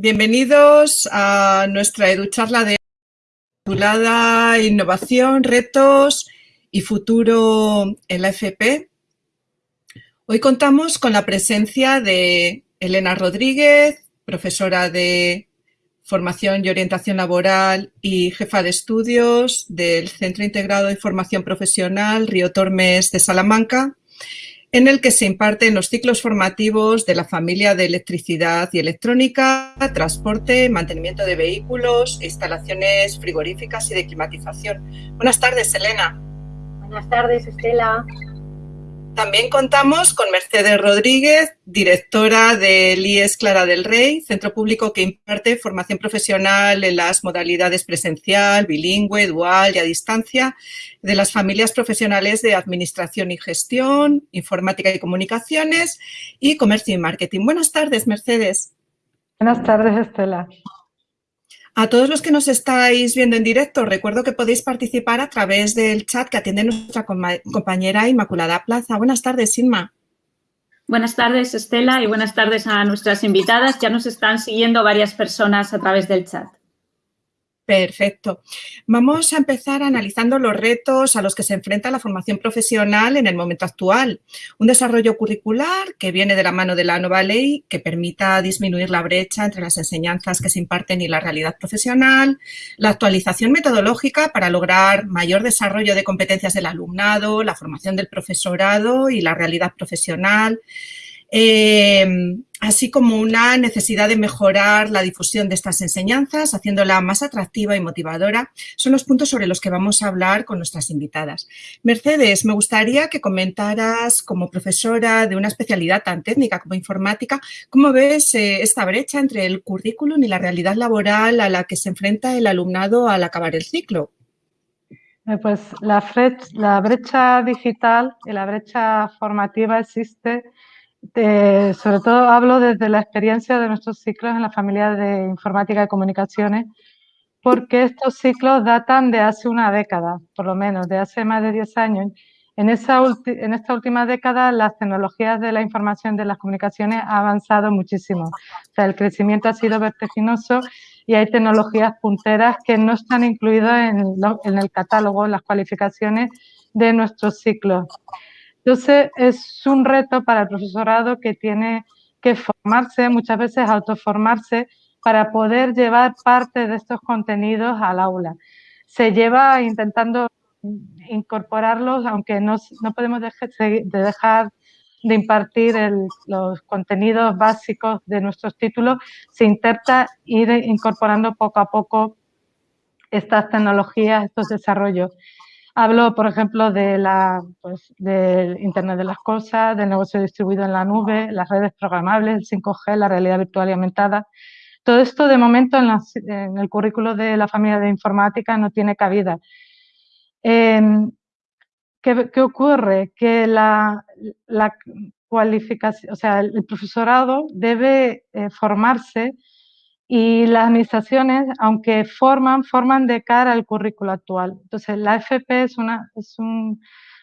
Bienvenidos a nuestra EduCharla de titulada Innovación, Retos y Futuro en la FP. Hoy contamos con la presencia de Elena Rodríguez, profesora de Formación y Orientación Laboral y jefa de estudios del Centro Integrado de Formación Profesional Río Tormes de Salamanca, en el que se imparten los ciclos formativos de la familia de electricidad y electrónica, transporte, mantenimiento de vehículos, instalaciones frigoríficas y de climatización. Buenas tardes, Elena. Buenas tardes, Estela. También contamos con Mercedes Rodríguez, directora del IES Clara del Rey, centro público que imparte formación profesional en las modalidades presencial, bilingüe, dual y a distancia de las familias profesionales de Administración y Gestión, Informática y Comunicaciones y Comercio y Marketing. Buenas tardes, Mercedes. Buenas tardes, Estela. A todos los que nos estáis viendo en directo, recuerdo que podéis participar a través del chat que atiende nuestra compañera Inmaculada Plaza. Buenas tardes, Inma. Buenas tardes, Estela, y buenas tardes a nuestras invitadas. Ya nos están siguiendo varias personas a través del chat. Perfecto. Vamos a empezar analizando los retos a los que se enfrenta la formación profesional en el momento actual. Un desarrollo curricular que viene de la mano de la nueva ley que permita disminuir la brecha entre las enseñanzas que se imparten y la realidad profesional, la actualización metodológica para lograr mayor desarrollo de competencias del alumnado, la formación del profesorado y la realidad profesional, Em, así como una necesidad de mejorar la difusión de estas enseñanzas, haciéndola más atractiva y motivadora, son los puntos sobre los que vamos a hablar con nuestras invitadas. Mercedes, me gustaría que comentaras como profesora de una especialidad tan técnica como informática, ¿cómo ves eh, esta brecha entre el currículum y la realidad laboral a la que se enfrenta el alumnado al acabar el ciclo? Eh, pues la, la brecha digital y la brecha formativa existe sobre todo hablo desde la experiencia de nuestros ciclos en la familia de informática y comunicaciones, porque estos ciclos datan de hace una década, por lo menos, de hace más de 10 años. En, esta última década las tecnologías de la información de las comunicaciones han avanzado muchísimo. O sea, el crecimiento ha sido vertiginoso y hay tecnologías punteras que no están incluidas en, en el catálogo, en las cualificaciones de nuestros ciclos. Entonces, es un reto para el profesorado que tiene que formarse, muchas veces autoformarse, para poder llevar parte de estos contenidos al aula. Se lleva intentando incorporarlos, aunque no, podemos dejar de impartir los contenidos básicos de nuestros títulos, se intenta ir incorporando poco a poco estas tecnologías, estos desarrollos. Hablo, por ejemplo, de la, pues, del Internet de las Cosas, del negocio distribuido en la nube, las redes programables, el 5G, la realidad virtual y aumentada. Todo esto, de momento, en, el currículo de la familia de informática no tiene cabida. Em, ¿qué, ocurre? Que la, cualificación, o sea, el profesorado debe eh, formarse y las administraciones, aunque forman, forman de cara al currículo actual. Entonces, la FP es, un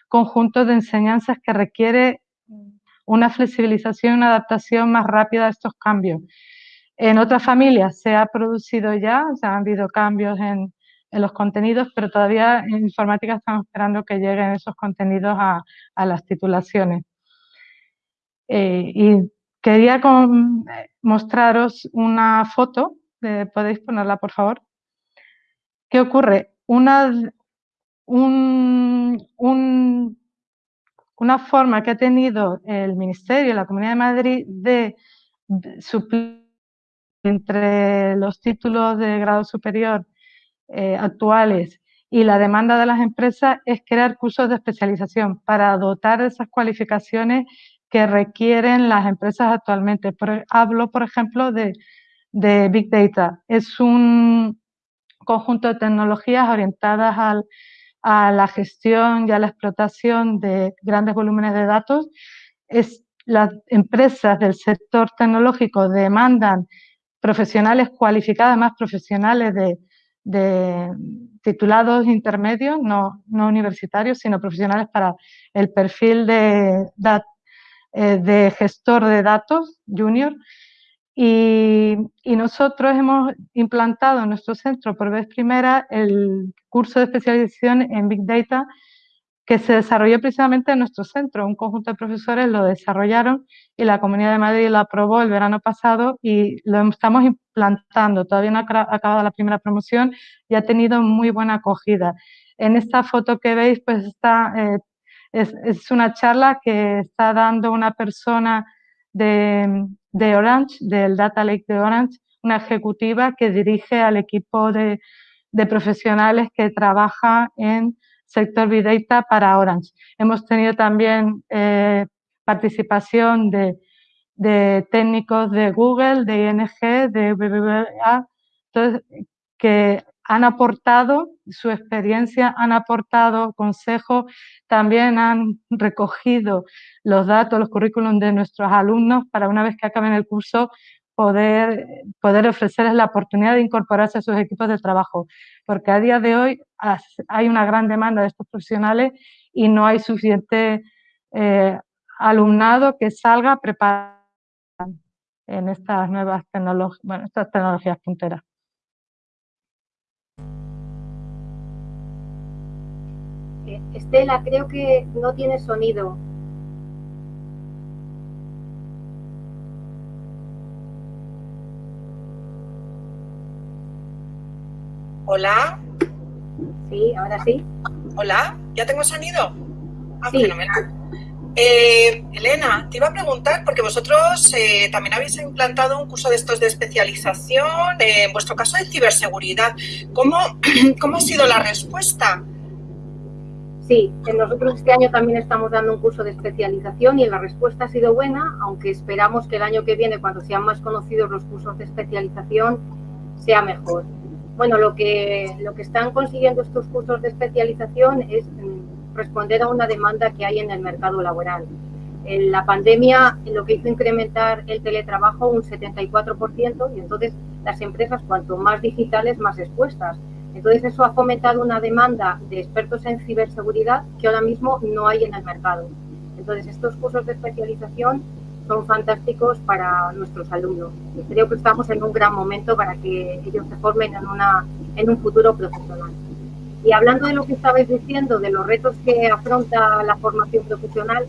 conjunto de enseñanzas que requiere una flexibilización una adaptación más rápida a estos cambios. En otras familias se ha producido ya, se han habido cambios en, los contenidos, pero todavía en informática estamos esperando que lleguen esos contenidos a, a las titulaciones. Eh, y Quería mostraros una foto, podéis ponerla por favor. ¿Qué ocurre? Una, una forma que ha tenido el Ministerio, la Comunidad de Madrid, de suplir entre los títulos de grado superior eh, actuales y la demanda de las empresas es crear cursos de especialización para dotar de esas cualificaciones que requieren las empresas actualmente. hablo, por ejemplo, de, Big Data. Es un conjunto de tecnologías orientadas a la gestión y a la explotación de grandes volúmenes de datos. Es, las empresas del sector tecnológico demandan profesionales cualificados, más profesionales de, titulados intermedios, no, no, universitarios, sino profesionales para el perfil de, eh, de gestor de datos junior Y, nosotros hemos implantado en nuestro centro por vez primera el curso de especialización en Big Data que se desarrolló precisamente en nuestro centro. Un conjunto de profesores lo desarrollaron y la Comunidad de Madrid lo aprobó el verano pasado y lo estamos implantando. Todavía no ha acabado la primera promoción y ha tenido muy buena acogida. En esta foto que veis, pues está, eh, es, una charla que está dando una persona de, Orange, del Data Lake de Orange, una ejecutiva que dirige al equipo de, profesionales que trabaja en sector Big Data para Orange. Hemos tenido también eh, participación de, de, técnicos de Google, de ING, de BBVA, que han aportado su experiencia, han aportado consejos, también han recogido los datos, los currículums de nuestros alumnos para una vez que acaben el curso poder, poder ofrecerles la oportunidad de incorporarse a sus equipos de trabajo. Porque a día de hoy hay una gran demanda de estos profesionales y no hay suficiente eh, alumnado que salga preparado en estas nuevas bueno, estas tecnologías punteras. Estela, creo que no tiene sonido. Hola. Sí, ahora sí. Hola, ¿ya tengo sonido? Ah, fenomenal. Eh, Elena, te iba a preguntar, porque vosotros eh, también habéis implantado un curso de estos de especialización, en vuestro caso de ciberseguridad. ¿Cómo, cómo ha sido la respuesta? Sí, nosotros este año también estamos dando un curso de especialización y la respuesta ha sido buena, aunque esperamos que el año que viene, cuando sean más conocidos los cursos de especialización, sea mejor. Bueno, lo que, lo que están consiguiendo estos cursos de especialización es mm, responder a una demanda que hay en el mercado laboral. En la pandemia lo que hizo incrementar el teletrabajo un 74% y entonces las empresas cuanto más digitales más expuestas entonces eso ha fomentado una demanda de expertos en ciberseguridad que ahora mismo no hay en el mercado. Entonces estos cursos de especialización son fantásticos para nuestros alumnos. Y creo que estamos en un gran momento para que ellos se formen en, en un futuro profesional. Y hablando de lo que estabais diciendo, de los retos que afronta la formación profesional,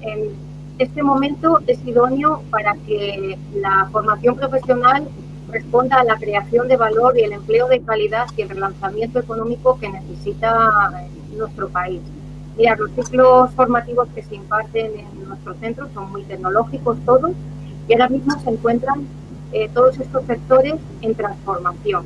en este momento es idóneo para que la formación profesional responda a la creación de valor y el empleo de calidad y el relanzamiento económico que necesita nuestro país. Mira, los ciclos formativos que se imparten en nuestro centro son muy tecnológicos todos y ahora mismo se encuentran eh, todos estos sectores en transformación.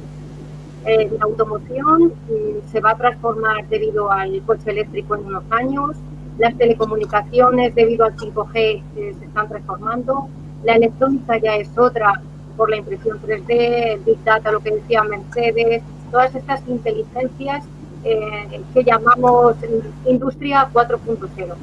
Eh, la automoción mm, se va a transformar debido al coche eléctrico en unos años, las telecomunicaciones debido al 5G eh, se están transformando, la electrónica ya es otra por la impresión 3D, Big Data, lo que decía Mercedes, todas estas inteligencias eh, que llamamos Industria 4.0.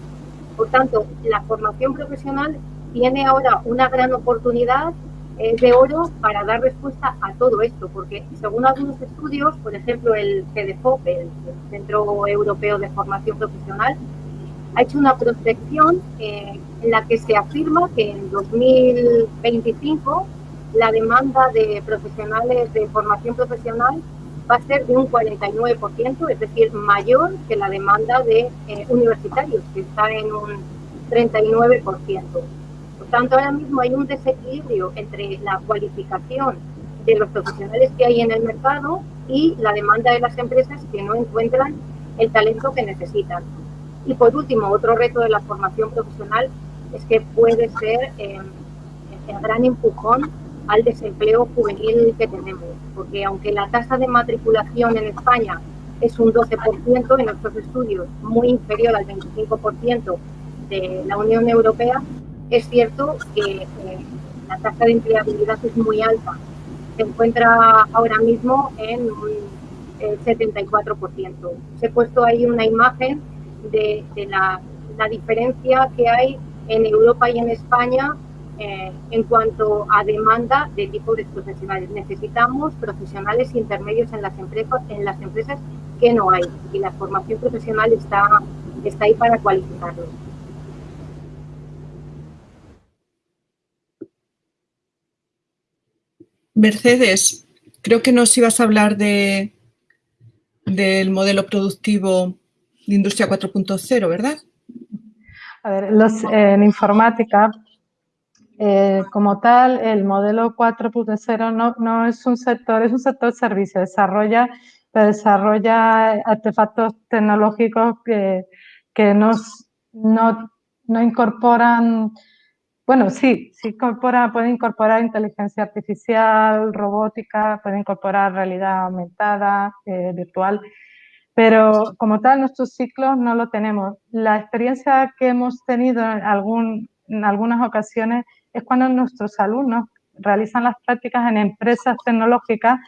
Por tanto, la formación profesional tiene ahora una gran oportunidad eh, de oro para dar respuesta a todo esto, porque según algunos estudios, por ejemplo el CDFOP, el Centro Europeo de Formación Profesional, ha hecho una prospección eh, en la que se afirma que en 2025 la demanda de profesionales de formación profesional va a ser de un 49%, es decir, mayor que la demanda de eh, universitarios, que está en un 39%. Por tanto, ahora mismo hay un desequilibrio entre la cualificación de los profesionales que hay en el mercado y la demanda de las empresas que no encuentran el talento que necesitan. Y por último, otro reto de la formación profesional es que puede ser eh, el gran empujón al desempleo juvenil que tenemos, porque aunque la tasa de matriculación en España es un 12% en nuestros estudios, muy inferior al 25% de la Unión Europea, es cierto que eh, la tasa de empleabilidad es muy alta. Se encuentra ahora mismo en un 74%. Se he puesto ahí una imagen de, la, la diferencia que hay en Europa y en España eh, en cuanto a demanda de tipo de profesionales. Necesitamos profesionales intermedios en las empresas, en las empresas que no hay y la formación profesional está, está ahí para Mercedes, creo que nos ibas a hablar de, del modelo productivo de Industria 4.0, ¿verdad? A ver, en informática, eh, como tal, el modelo 4.0 no, no es un sector, es un sector servicio, desarrolla, desarrolla artefactos tecnológicos que, que nos, no, no incorporan bueno, sí, sí incorpora, puede incorporar inteligencia artificial, robótica, puede incorporar realidad aumentada, eh, virtual, pero como tal nuestros ciclos no lo tenemos. La experiencia que hemos tenido en, algún, en algunas ocasiones es cuando nuestros alumnos realizan las prácticas en empresas tecnológicas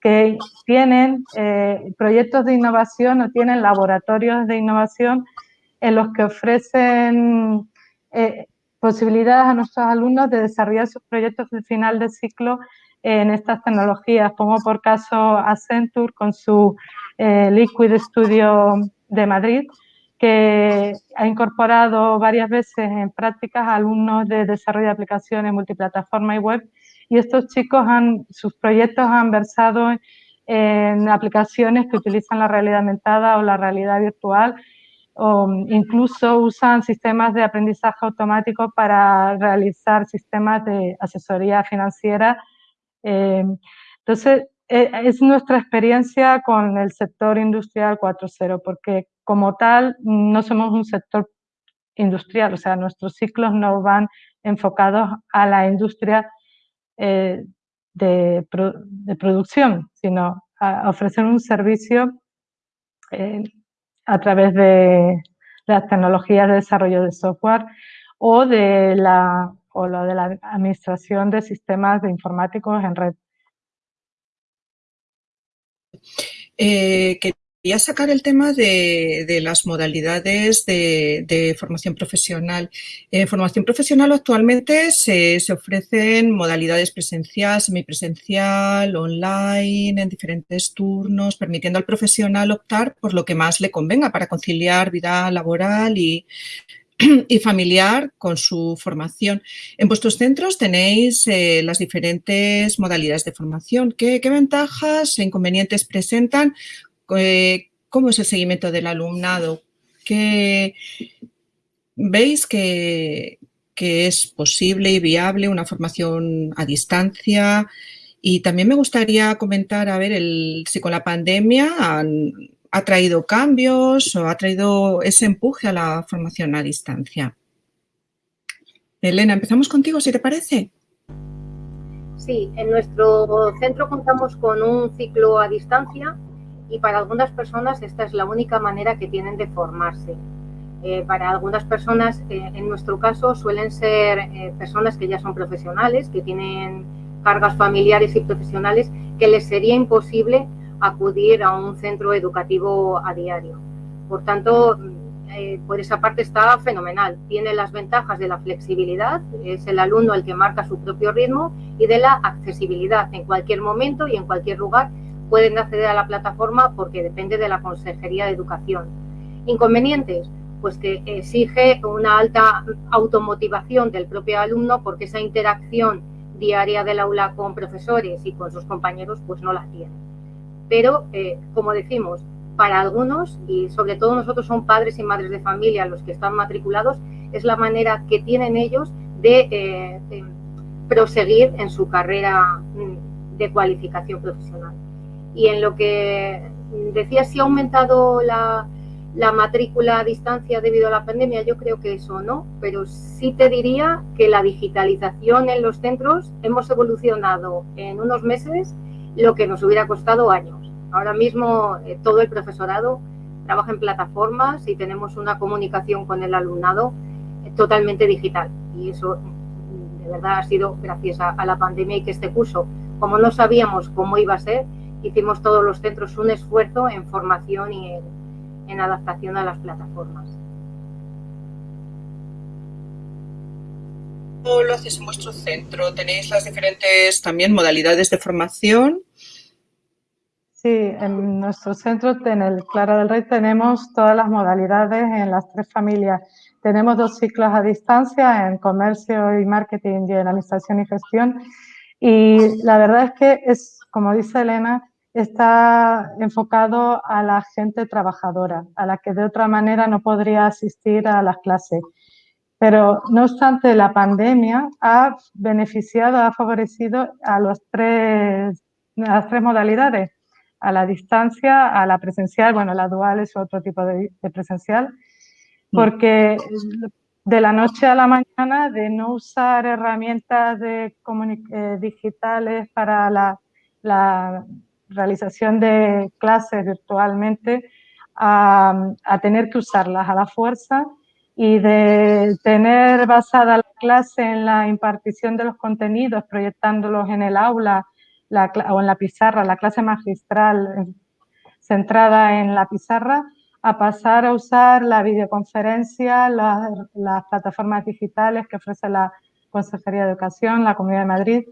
que tienen eh, proyectos de innovación o tienen laboratorios de innovación en los que ofrecen eh, posibilidades a nuestros alumnos de desarrollar sus proyectos de final de ciclo en estas tecnologías. Pongo por caso Accenture con su eh, Liquid Studio de Madrid, que ha incorporado varias veces en prácticas alumnos de desarrollo de aplicaciones multiplataforma y web y estos chicos han, sus proyectos han versado en aplicaciones que utilizan la realidad aumentada o la realidad virtual o incluso usan sistemas de aprendizaje automático para realizar sistemas de asesoría financiera. Eh, entonces, e, es nuestra experiencia con el sector industrial 4.0, porque como tal no somos un sector industrial, o sea, nuestros ciclos no van enfocados a la industria eh, de, producción, sino a ofrecer un servicio eh, a través de las tecnologías de desarrollo de software o de la, o lo de la administración de sistemas de informáticos en red. Eh, Quería sacar el tema de, las modalidades de, formación profesional. En formación profesional actualmente se, ofrecen modalidades presencial, semipresencial, online, en diferentes turnos, permitiendo al profesional optar por lo que más le convenga para conciliar vida laboral y, familiar con su formación. En vuestros centros tenéis eh, las diferentes modalidades de formación. ¿Qué, ¿Qué, ventajas e inconvenientes presentan ¿Cómo es el seguimiento del alumnado? ¿Qué, ¿Veis que, es posible y viable una formación a distancia? Y también me gustaría comentar, a ver, si con la pandemia ha traído cambios o ha traído ese empuje a la formación a distancia. Elena, empezamos contigo, si te parece. Sí, en nuestro centro contamos con un ciclo a distancia y para algunas personas esta es la única manera que tienen de formarse. Eh, para algunas personas, eh, en nuestro caso, suelen ser eh, personas que ya son profesionales, que tienen cargas familiares y profesionales, que les sería imposible acudir a un centro educativo a diario. Por tanto, por esa parte está fenomenal. Tiene las ventajas de la flexibilidad, es el alumno el que marca su propio ritmo, y de la accesibilidad en cualquier momento y en cualquier lugar pueden acceder a la plataforma porque depende de la Consejería de Educación. Inconvenientes, pues que exige una alta automotivación del propio alumno porque esa interacción diaria del aula con profesores y con sus compañeros pues no la tiene. Pero, eh, como decimos, para algunos, y sobre todo nosotros son padres y madres de familia los que están matriculados, es la manera que tienen ellos de eh, proseguir en su carrera mm, de cualificación profesional. Y en lo que decía si ha aumentado la, matrícula a distancia debido a la pandemia, yo creo que eso no, pero sí te diría que la digitalización en los centros hemos evolucionado en unos meses lo que nos hubiera costado años. Ahora mismo eh, todo el profesorado trabaja en plataformas y tenemos una comunicación con el alumnado eh, totalmente digital y eso mm, de verdad ha sido gracias a la pandemia y que este curso, como no sabíamos cómo iba a ser, hicimos todos los centros un esfuerzo en formación y en, adaptación a las plataformas. ¿Cómo lo hacéis en vuestro centro? ¿Tenéis las diferentes también modalidades de formación? Sí, en nuestro centro, en el Clara del Rey, tenemos todas las modalidades en las tres familias. Tenemos dos ciclos a distancia en comercio y marketing y en administración y gestión Y la verdad es que es, como dice Elena, está enfocado a la gente trabajadora, a la que de otra manera no podría asistir a las clases. Pero no obstante, la pandemia ha beneficiado, ha favorecido a, los tres, las tres modalidades, a la distancia, a la presencial, bueno, la dual es otro tipo de, presencial, mm. porque de la noche a la mañana, de no usar herramientas de eh, digitales para la, la, realización de clases virtualmente, a, tener que usarlas a la fuerza y de tener basada la clase en la impartición de los contenidos, proyectándolos en el aula o en la pizarra, la clase magistral eh, centrada en la pizarra, a pasar a usar la videoconferencia, las plataformas digitales que ofrece la Consejería de Educación, la Comunidad de Madrid,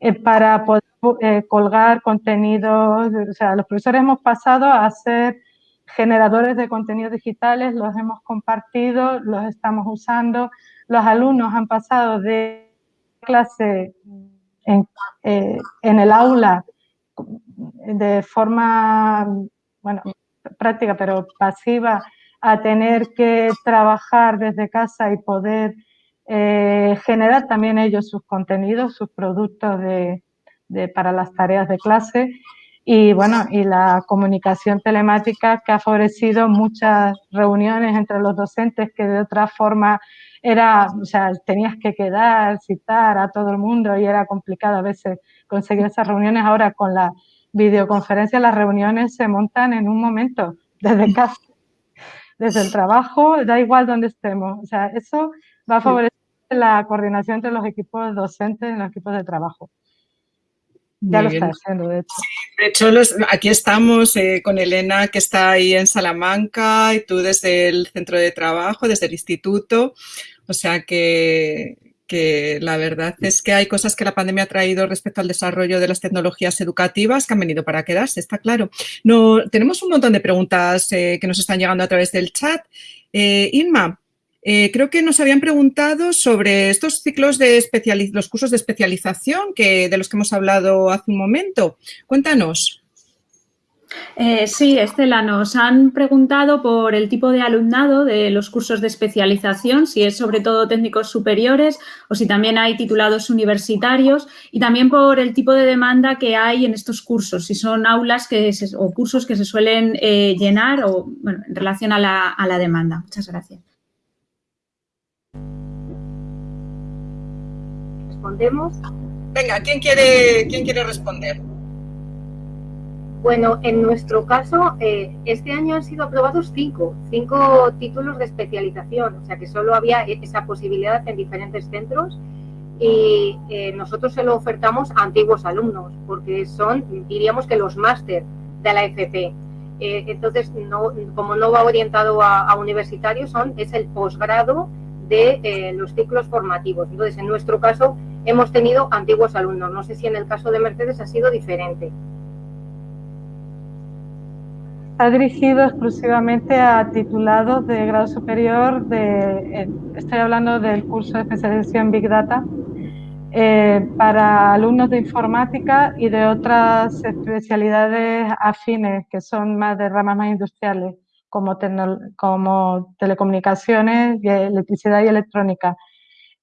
eh, para poder eh, colgar contenidos. O sea, los profesores hemos pasado a ser generadores de contenidos digitales, los hemos compartido, los estamos usando. Los alumnos han pasado de clase en, eh, en el aula de forma, bueno, práctica, pero pasiva, a tener que trabajar desde casa y poder eh, generar también ellos sus contenidos, sus productos de, para las tareas de clase y bueno, y la comunicación telemática que ha favorecido muchas reuniones entre los docentes que de otra forma era, o sea, tenías que quedar, citar a todo el mundo y era complicado a veces conseguir esas reuniones. Ahora con la videoconferencia las reuniones se montan en un momento, desde casa, desde el trabajo, da igual donde estemos. O sea, eso va a favorecer la coordinación entre los equipos docentes y los equipos de trabajo. Ya lo está haciendo, de hecho. de hecho, aquí estamos eh, con Elena, que está ahí en Salamanca, y tú desde el centro de trabajo, desde el instituto. O sea que, que la verdad es que hay cosas que la pandemia ha traído respecto al desarrollo de las tecnologías educativas que han venido para quedarse, está claro. No, tenemos un montón de preguntas eh, que nos están llegando a través del chat. Eh, Inma, eh, creo que nos habían preguntado sobre estos ciclos de los cursos de especialización que, de los que hemos hablado hace un momento. Cuéntanos. Eh, sí, Estela, nos han preguntado por el tipo de alumnado de los cursos de especialización, si es sobre todo técnicos superiores o si también hay titulados universitarios y también por el tipo de demanda que hay en estos cursos, si son aulas que o cursos que se suelen eh, llenar o bueno, en relación a la, a la demanda. Muchas gracias. Respondemos. Venga, ¿quién quiere, quién quiere responder? Bueno, en nuestro caso, eh, este año han sido aprobados cinco, cinco títulos de especialización, o sea que solo había e-, esa posibilidad en diferentes centros y eh, nosotros se lo ofertamos a antiguos alumnos, porque son, diríamos que los máster de la FP. Eh, entonces, no, como no va orientado a, a universitarios, son, es el posgrado de los ciclos formativos. Entonces, en nuestro caso, hemos tenido antiguos alumnos. No sé si en el caso de Mercedes ha sido diferente. Ha dirigido exclusivamente a titulados de grado superior, de, estoy hablando del curso de especialización Big Data, eh, para alumnos de informática y de otras especialidades afines, que son más de ramas más industriales, como, como telecomunicaciones, electricidad y electrónica.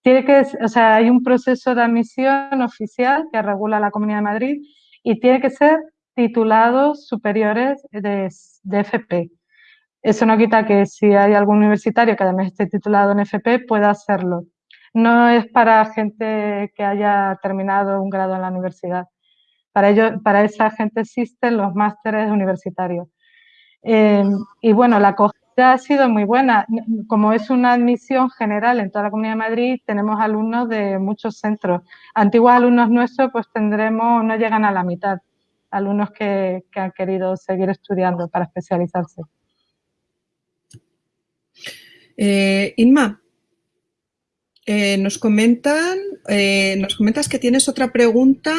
Tiene que, o sea, hay un proceso de admisión oficial que regula la Comunidad de Madrid y tiene que ser titulados superiores de, de FP. Eso no quita que si hay algún universitario que además esté titulado en FP pueda hacerlo. No es para gente que haya terminado un grado en la universidad. Para, ello, para esa gente existen los másteres universitarios. Eh, y bueno, la ha sido muy buena. Como es una admisión general en toda la Comunidad de Madrid, tenemos alumnos de muchos centros. Antiguos alumnos nuestros, pues tendremos, no llegan a la mitad, alumnos que, han querido seguir estudiando para especializarse. Eh, Inma, eh, nos comentan, eh, nos comentas que tienes otra pregunta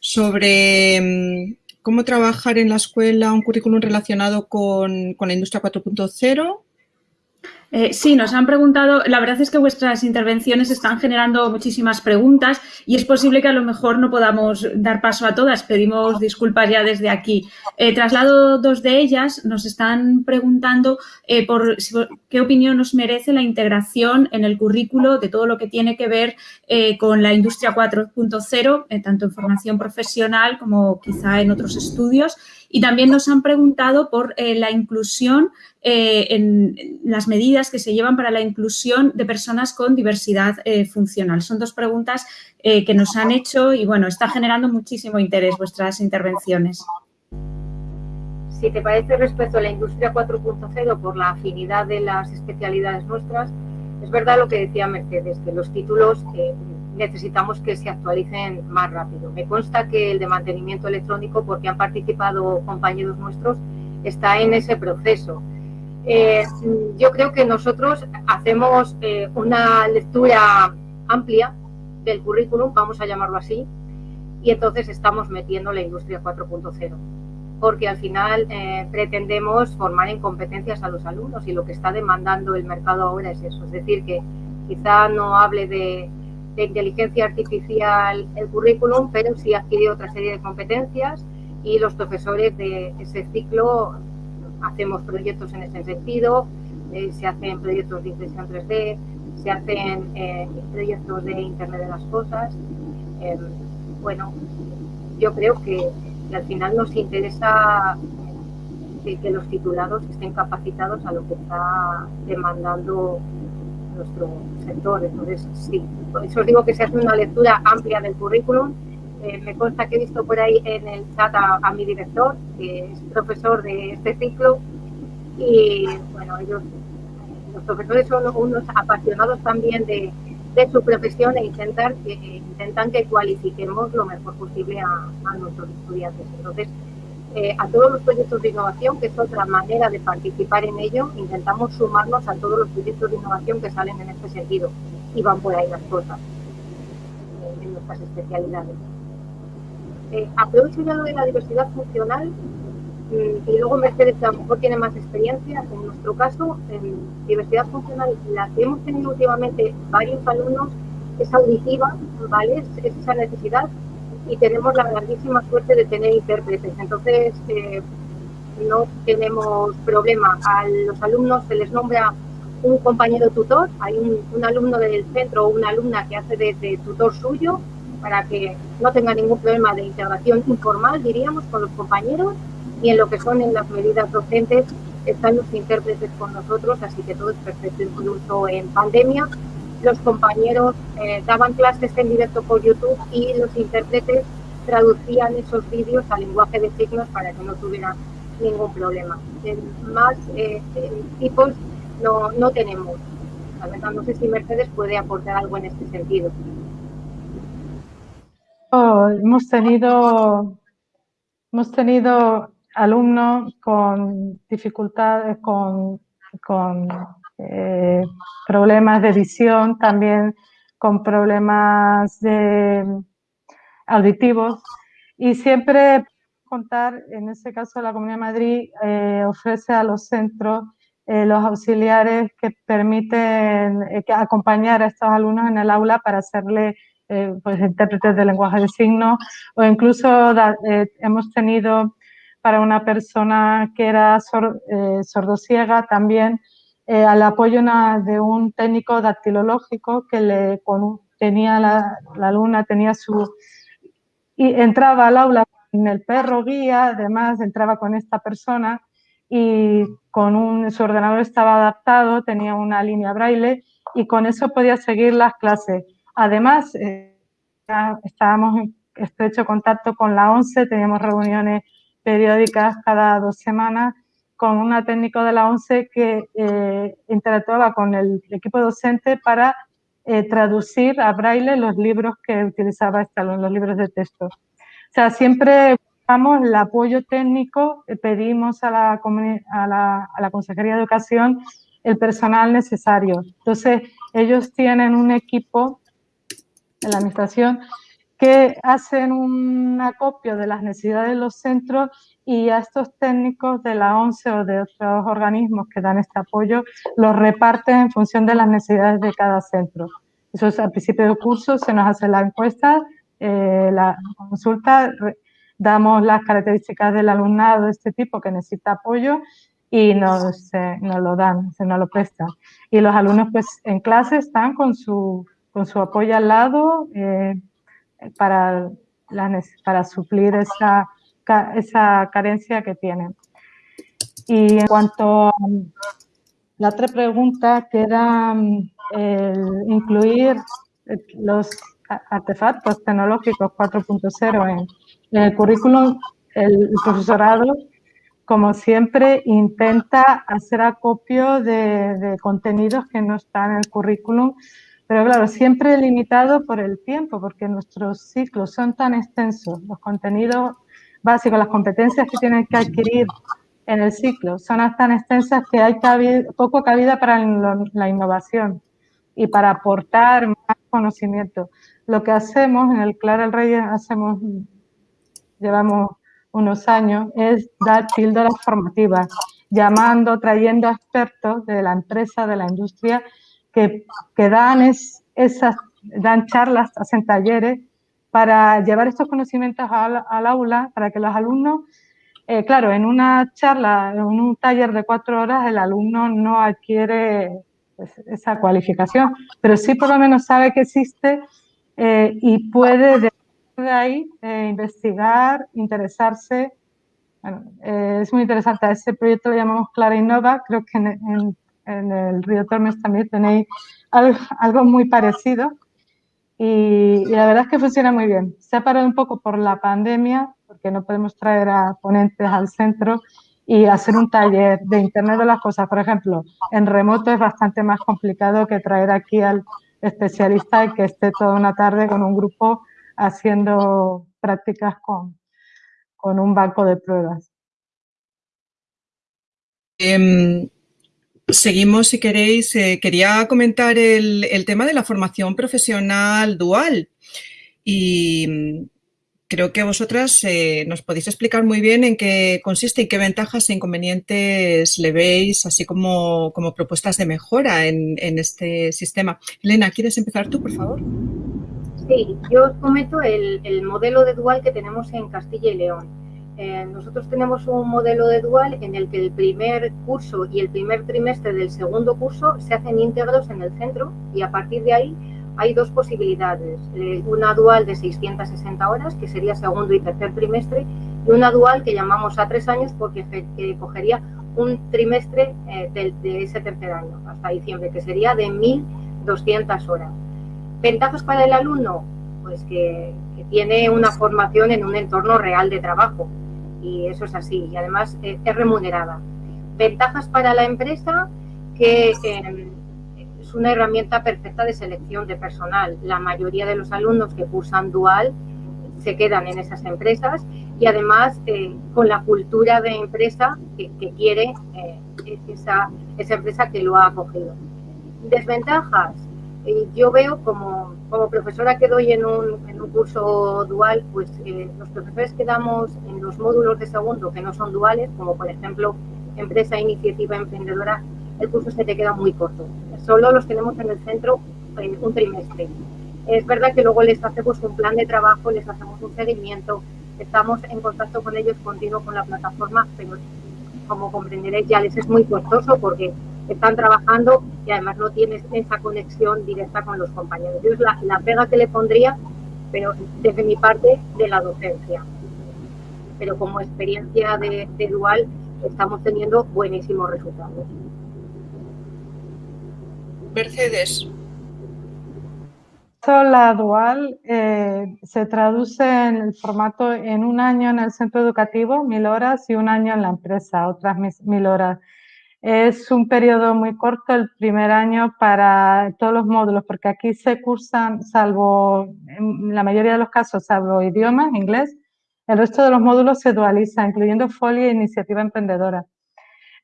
sobre mm, cómo trabajar en la escuela un currículum relacionado con, la industria 4.0. Eh, sí, nos han preguntado, la verdad es que vuestras intervenciones están generando muchísimas preguntas y es posible que a lo mejor no podamos dar paso a todas. Pedimos disculpas ya desde aquí. Eh, traslado dos de ellas. Nos están preguntando eh, por qué opinión nos merece la integración en el currículo de todo lo que tiene que ver con la industria 4.0, tanto en formación profesional como quizá en otros estudios. Y también nos han preguntado por la inclusión eh, en las medidas que se llevan para la inclusión de personas con diversidad eh, funcional. Son dos preguntas eh, que nos han hecho y, bueno, está generando muchísimo interés vuestras intervenciones. Si te parece respecto a la industria 4.0 por la afinidad de las especialidades nuestras, es verdad lo que decía Mercedes, que los títulos necesitamos que se actualicen más rápido. Me consta que el de mantenimiento electrónico, porque han participado compañeros nuestros, está en ese proceso. Eh, yo creo que nosotros hacemos eh, una lectura amplia del currículum, vamos a llamarlo así, y entonces estamos metiendo la industria 4.0, porque al final eh, pretendemos formar en competencias a los alumnos y lo que está demandando el mercado ahora es eso, es decir, que quizá no hable de, de inteligencia artificial el currículum, pero sí adquiere otra serie de competencias y los profesores de ese ciclo hacemos proyectos en ese sentido, eh, se hacen proyectos de impresión 3D, se hacen eh, proyectos de Internet de las Cosas. Em, bueno, yo creo que, al final nos interesa que, los titulados estén capacitados a lo que está demandando nuestro sector. Entonces, sí, por eso os digo que se hace una lectura amplia del currículum eh, me consta que he visto por ahí en el chat a, mi director, que es profesor de este ciclo, y bueno, ellos, los profesores son unos apasionados también de, su profesión e intentar que, intentan que cualifiquemos lo mejor posible a, nuestros estudiantes. Entonces, eh, a todos los proyectos de innovación, que es otra manera de participar en ello, intentamos sumarnos a todos los proyectos de innovación que salen en este sentido y van por ahí las cosas en nuestras especialidades. Eh, aprovecho ya lo de la diversidad funcional mm, y luego Mercedes que a lo mejor tiene más experiencia. En nuestro caso, en diversidad funcional, la que hemos tenido últimamente varios alumnos es auditiva, ¿vale? Es, esa necesidad y tenemos la grandísima suerte de tener intérpretes. Entonces, eh, no tenemos problema. A los alumnos se les nombra un compañero tutor, hay un, alumno del centro o una alumna que hace de tutor suyo para que no tenga ningún problema de integración informal, diríamos, con los compañeros y en lo que son en las medidas docentes están los intérpretes con nosotros, así que todo es perfecto. Incluso en pandemia los compañeros eh, daban clases en directo por YouTube y los intérpretes traducían esos vídeos al lenguaje de signos para que no tuvieran ningún problema. más eh, tipos no, no tenemos. La verdad, no sé si Mercedes puede aportar algo en este sentido. Hemos tenido, hemos tenido alumnos con dificultades, con, eh, problemas de visión, también con problemas de, auditivos. Y siempre contar, en este caso la Comunidad de Madrid eh, ofrece a los centros eh, los auxiliares que permiten acompañar a estos alumnos en el aula para hacerle eh, pues, intérpretes de lenguaje de signos. O incluso eh, hemos tenido para una persona que era eh, sordosiega también al apoyo de un técnico dactilológico que le tenía la, la alumna tenía su y entraba al aula con el perro guía, además entraba con esta persona y con un, su ordenador estaba adaptado, tenía una línea braille y con eso podía seguir las clases. Además, eh, estábamos en estrecho contacto con la ONCE, teníamos reuniones periódicas cada dos semanas con una técnico de la ONCE que eh, interactuaba con el equipo docente para eh, traducir a braille los libros que utilizaba este los libros de texto. O sea, siempre buscamos el apoyo técnico, pedimos a la, a la, a la Consejería de Educación el personal necesario. Entonces, ellos tienen un equipo en la administración que hacen un acopio de las necesidades de los centros y a estos técnicos de la ONCE o de otros organismos que dan este apoyo los reparten en función de las necesidades de cada centro. Eso es al principio del curso, se nos hace la encuesta, eh, la consulta, damos las características del alumnado de este tipo que necesita apoyo y nos, nos lo dan, se nos lo prestan. Y los alumnos pues en clase están con su, con su apoyo al lado, eh, para, para suplir esa, esa carencia que tienen. Y en cuanto a la otra pregunta, que era el incluir los artefactos tecnológicos 4.0 en, el currículum, el profesorado, como siempre, intenta hacer acopio de contenidos que no están en el currículum pero claro, siempre limitado por el tiempo, porque nuestros ciclos son tan extensos, los contenidos básicos, las competencias que tienen que adquirir en el ciclo son tan extensas que hay poco cabida para la innovación y para aportar más conocimiento. Lo que hacemos en el Clara el Rey, hacemos, llevamos unos años, es dar píldoras formativas, llamando, trayendo expertos de la empresa, de la industria, que, dan, es, esas, dan charlas, hacen talleres para llevar estos conocimientos al, aula, para que los alumnos, eh, claro, en una charla, en un taller de cuatro horas, el alumno no adquiere pues, esa cualificación, pero sí por lo menos sabe que existe eh, y puede de ahí eh, investigar, interesarse. Bueno, es muy interesante. ese proyecto lo llamamos Clara Innova. Creo que en en el Río Tormes también tenéis algo, muy parecido y, la verdad es que funciona muy bien. Se ha parado un poco por la pandemia porque no podemos traer a ponentes al centro y hacer un taller de Internet de las Cosas, por ejemplo, en remoto es bastante más complicado que traer aquí al especialista y que esté toda una tarde con un grupo haciendo prácticas con, con un banco de pruebas. Em, Seguimos, si queréis. Eh, quería comentar el, tema de la formación profesional dual. Y mm, creo que vosotras eh, nos podéis explicar muy bien en qué consiste y qué ventajas e inconvenientes le veis, así como, como propuestas de mejora en, este sistema. Elena, ¿quieres empezar tú, por favor? Sí, yo os comento el, el modelo de dual que tenemos en Castilla y León. Eh, nosotros tenemos un modelo de dual en el que el primer curso y el primer trimestre del segundo curso se hacen íntegros en el centro y a partir de ahí hay dos posibilidades. Eh, una dual de 660 horas, que sería segundo y tercer trimestre, y una dual que llamamos a tres años porque cogería un trimestre eh, de, ese tercer año, hasta diciembre, que sería de 1.200 horas. ¿Ventajas para el alumno? Pues que tiene una formación en un entorno real de trabajo y eso es así, y además eh, es remunerada. Ventajas para la empresa, que eh, es una herramienta perfecta de selección de personal. La mayoría de los alumnos que cursan dual se quedan en esas empresas y además eh, con la cultura de empresa que, quiere esa, esa empresa que lo ha acogido. Desventajas, yo veo como, como, profesora que doy en un, en un curso dual, pues eh, los profesores que damos en los módulos de segundo que no son duales, como por ejemplo empresa, iniciativa, emprendedora, el curso se te queda muy corto. Solo los tenemos en el centro en un trimestre. Es verdad que luego les hacemos un plan de trabajo, les hacemos un seguimiento, estamos en contacto con ellos continuo con la plataforma, pero como comprenderéis ya les es muy costoso porque están trabajando y además no tienes esa conexión directa con los compañeros. Yo es la, pega que le pondría, pero desde mi parte de la docencia. Pero como experiencia de, dual estamos teniendo buenísimos resultados. Mercedes. La dual eh, se traduce en el formato en un año en el centro educativo, mil horas, y un año en la empresa, otras mil horas. Es un periodo muy corto el primer año para todos los módulos, porque aquí se cursan, salvo en la mayoría de los casos, salvo idiomas, inglés, el resto de los módulos se dualizan, incluyendo folio e iniciativa emprendedora.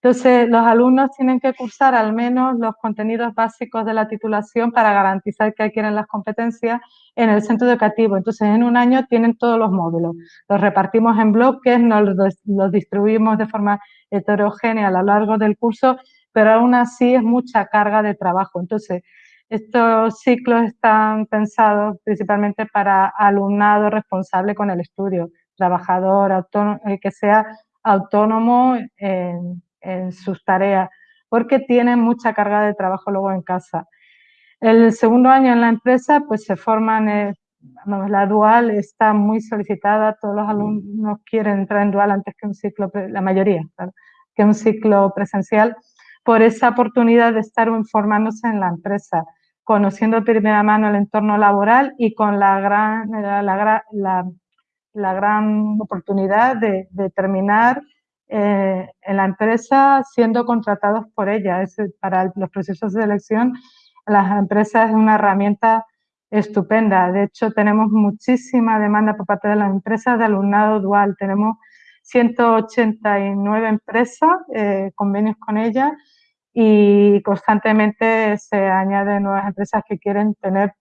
Entonces, los alumnos tienen que cursar al menos los contenidos básicos de la titulación para garantizar que adquieren las competencias en el centro educativo. Entonces, en un año tienen todos los módulos. Los repartimos en bloques, nos los distribuimos de forma heterogénea a lo largo del curso, pero aún así es mucha carga de trabajo. Entonces, estos ciclos están pensados principalmente para alumnado responsable con el estudio, trabajador, autónomo, que sea autónomo en, en sus tareas, porque tienen mucha carga de trabajo luego en casa. El segundo año en la empresa, pues se forman, eh, la dual está muy solicitada, todos los alumnos quieren entrar en dual antes que un ciclo, la mayoría, que un ciclo presencial, por esa oportunidad de estar formándose en la empresa, conociendo de primera mano el entorno laboral y con la gran, la, la, gran oportunidad de, de terminar eh, en la empresa siendo contratados por ella. Es, para los procesos de selección, las empresas es una herramienta estupenda. De hecho, tenemos muchísima demanda por parte de las empresas de alumnado dual. Tenemos 189 empresas, eh, convenios con ellas y constantemente se añaden nuevas empresas que quieren tener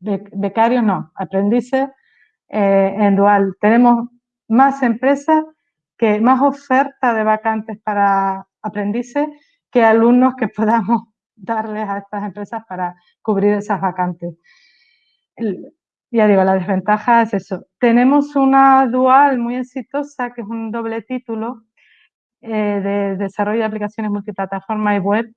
becarios, no, aprendices eh, en dual. Tenemos más empresas que más oferta de vacantes para aprendices que alumnos que podamos darles a estas empresas para cubrir esas vacantes. ya digo, la desventaja es eso. Tenemos una dual muy exitosa, que es un doble título eh, de desarrollo de aplicaciones multiplataforma y web,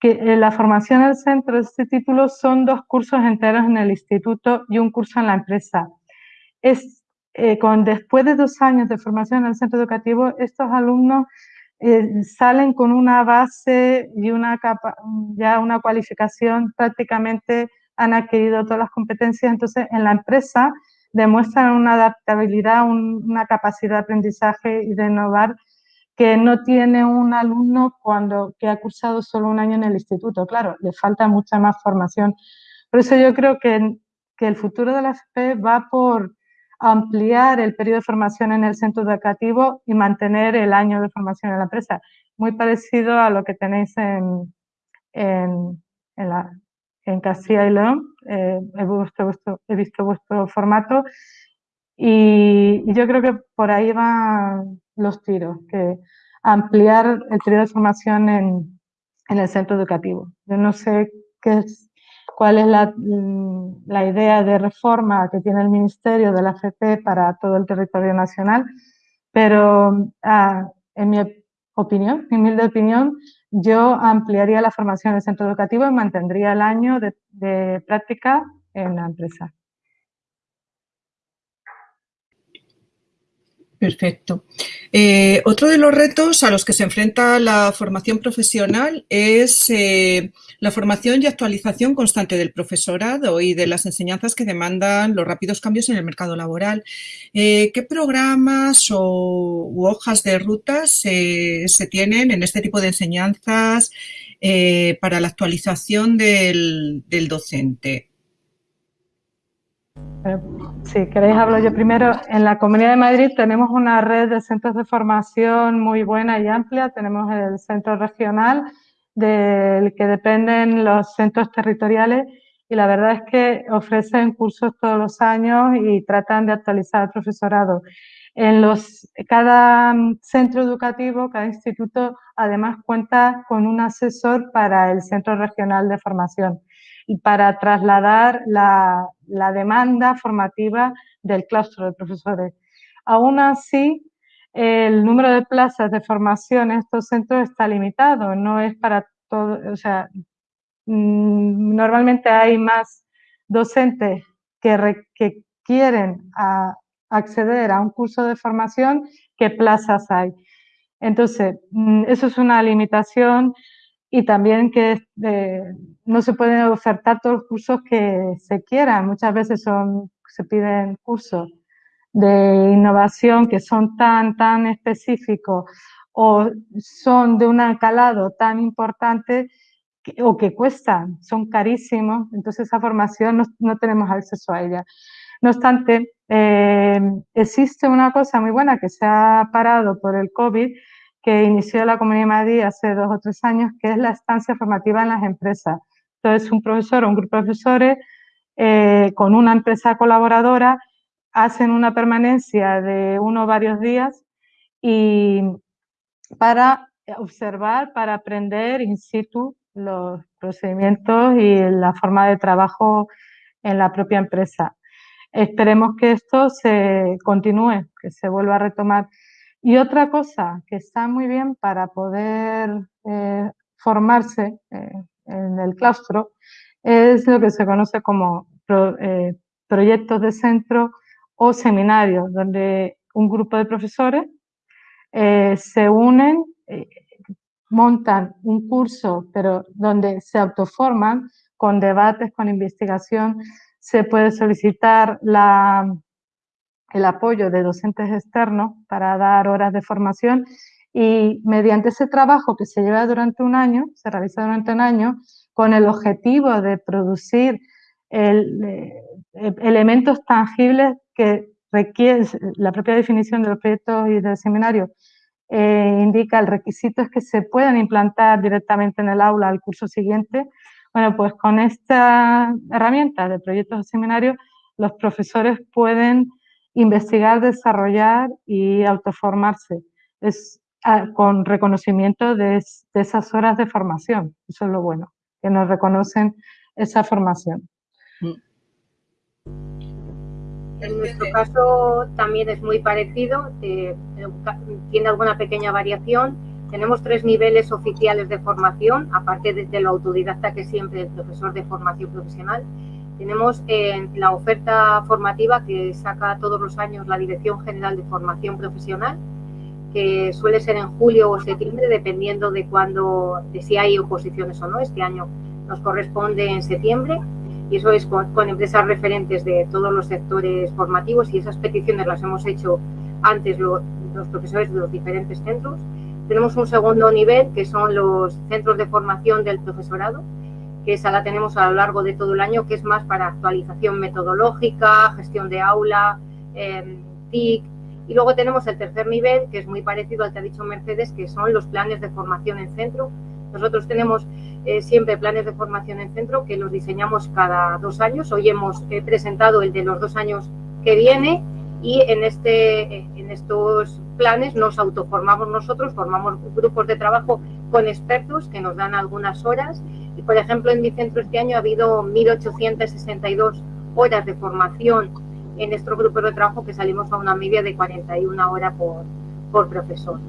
que eh, la formación del centro de este título son dos cursos enteros en el instituto y un curso en la empresa. Es eh, con, después de dos años de formación en el centro educativo, estos alumnos eh, salen con una base y una ya una cualificación, prácticamente han adquirido todas las competencias, entonces en la empresa demuestran una adaptabilidad, una capacidad de aprendizaje y de innovar que no tiene un alumno cuando que ha cursado solo un año en el instituto. Claro, le falta mucha más formación. Por eso yo creo que, que el futuro de la FP va por ampliar el periodo de formación en el centro educativo y mantener el año de formación en la empresa. Muy parecido a lo que tenéis en, en, en Castilla y León. Eh, he, visto vuestro, he, visto vuestro, formato y, yo creo que por ahí van los tiros, que ampliar el periodo de formación en, en el centro educativo. Yo no sé qué cuál es mm, la, idea de reforma que tiene el Ministerio de la FP para todo el territorio nacional, pero ah, en mi opinión, mi humilde opinión, yo ampliaría la formación del centro educativo y mantendría el año de práctica en la empresa. Perfecto. Eh, otro de los retos a los que se enfrenta la formación profesional es eh, la formación y actualización constante del profesorado y de las enseñanzas que demandan los rápidos cambios en el mercado laboral. Eh, ¿Qué programas o hojas de rutas se tienen en este tipo de enseñanzas para la actualización del docente? Eh, si queréis hablo yo primero. En la Comunidad de Madrid tenemos una red de centros de formación muy buena y amplia. Tenemos el centro regional del que dependen los centros territoriales y la verdad es que ofrecen cursos todos los años y tratan de actualizar el profesorado. En los, cada centro educativo, cada instituto, además cuenta con un asesor para el centro regional de formación y para trasladar la, la demanda formativa del claustro de profesores. Aún así, el número de plazas de formación en estos centros está limitado, no es para todo, o sea, mm, normalmente hay más docentes que, que quieren acceder a un curso de formación que plazas hay. Entonces, mm, eso es una limitación y también que eh, no se pueden ofertar todos los cursos que se quieran. Muchas veces son, se piden cursos de innovación que son tan, tan específicos o son de un calado tan importante o que cuestan, son carísimos, entonces esa formación no, no tenemos acceso a ella. No obstante, eh, existe una cosa muy buena que se ha parado por el COVID, que inició la Comunidad de Madrid hace dos o tres años, que es la estancia formativa en las empresas. Entonces, un profesor o un grupo de profesores eh, con una empresa colaboradora hacen una permanencia de uno o varios días y para observar, para aprender in situ los procedimientos y la forma de trabajo en la propia empresa. Esperemos que esto se continúe, que se vuelva a retomar. Y otra cosa que está muy bien para poder eh, formarse eh, en el claustro es lo que se conoce como eh, proyectos de centro o seminarios, donde un grupo de profesores se unen, montan un curso, pero donde se autoforman con debates, con investigación, se puede solicitar la, el apoyo de docentes externos para dar horas de formación y mediante ese trabajo que se lleva durante un año, se realiza durante un año, con el objetivo de producir eh, elementos tangibles que requiere la propia definición de los proyectos y del seminario eh, indica el requisito es que se puedan implantar directamente en el aula al curso siguiente. Bueno, pues con esta herramienta de proyectos de seminario, los profesores pueden investigar, desarrollar y autoformarse. Es ah, con reconocimiento de, esas horas de formación. Eso es lo bueno, que nos reconocen esa formación. Mm. En nuestro caso también es muy parecido, tiene alguna pequeña variación. Tenemos tres niveles oficiales de formación, aparte de, lo autodidacta que siempre el profesor de formación profesional. Tenemos eh, la oferta formativa que saca todos los años la Dirección General de Formación Profesional, que suele ser en julio o septiembre, dependiendo de cuándo, de si hay oposiciones o no. Este año nos corresponde en septiembre y eso es con, empresas referentes de todos los sectores formativos y esas peticiones las hemos hecho antes los profesores de los diferentes centros. Tenemos un segundo nivel que son los centros de formación del profesorado, que esa la tenemos a lo largo de todo el año, que es más para actualización metodológica, gestión de aula, eh, TIC. Y luego tenemos el tercer nivel, que es muy parecido al que ha dicho Mercedes, que son los planes de formación en centro. Nosotros tenemos eh, siempre planes de formación en centro que los diseñamos cada dos años. Hoy hemos eh, presentado el de los dos años que viene y en, este, en estos planes nos autoformamos nosotros, formamos grupos de trabajo con expertos que nos dan algunas horas por ejemplo, en mi centro este año ha habido 1.862 horas de formación en estos grupos de trabajo que salimos a una media de 41 horas por, por profesor.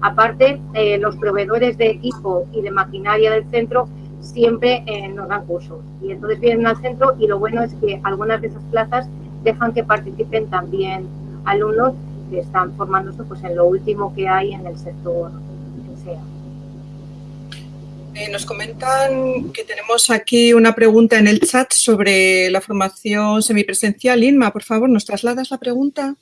Aparte, eh, los proveedores de equipo y de maquinaria del centro siempre eh, nos dan cursos. Y entonces vienen al centro y lo bueno es que algunas de esas plazas dejan que participen también alumnos que están formándose pues, en lo último que hay en el sector que sea. Eh, nos comentan que tenemos aquí una pregunta en el chat sobre la formación semipresencial. Inma, por favor, ¿nos trasladas la pregunta?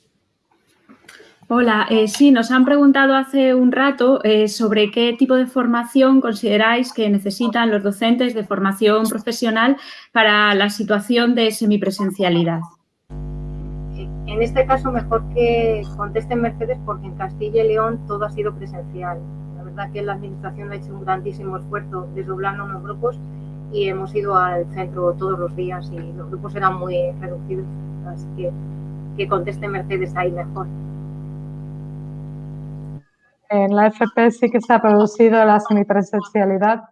Hola, eh, sí, nos han preguntado hace un rato eh, sobre qué tipo de formación consideráis que necesitan los docentes de formación profesional para la situación de semipresencialidad. En este caso, mejor que contesten Mercedes porque en Castilla y León todo ha sido presencial. Verdad que la Administración ha hecho un grandísimo esfuerzo desdoblando los grupos y hemos ido al centro todos los días y los grupos eran muy reducidos, así que que conteste Mercedes ahí mejor. En la FP sí que se ha producido la semipresencialidad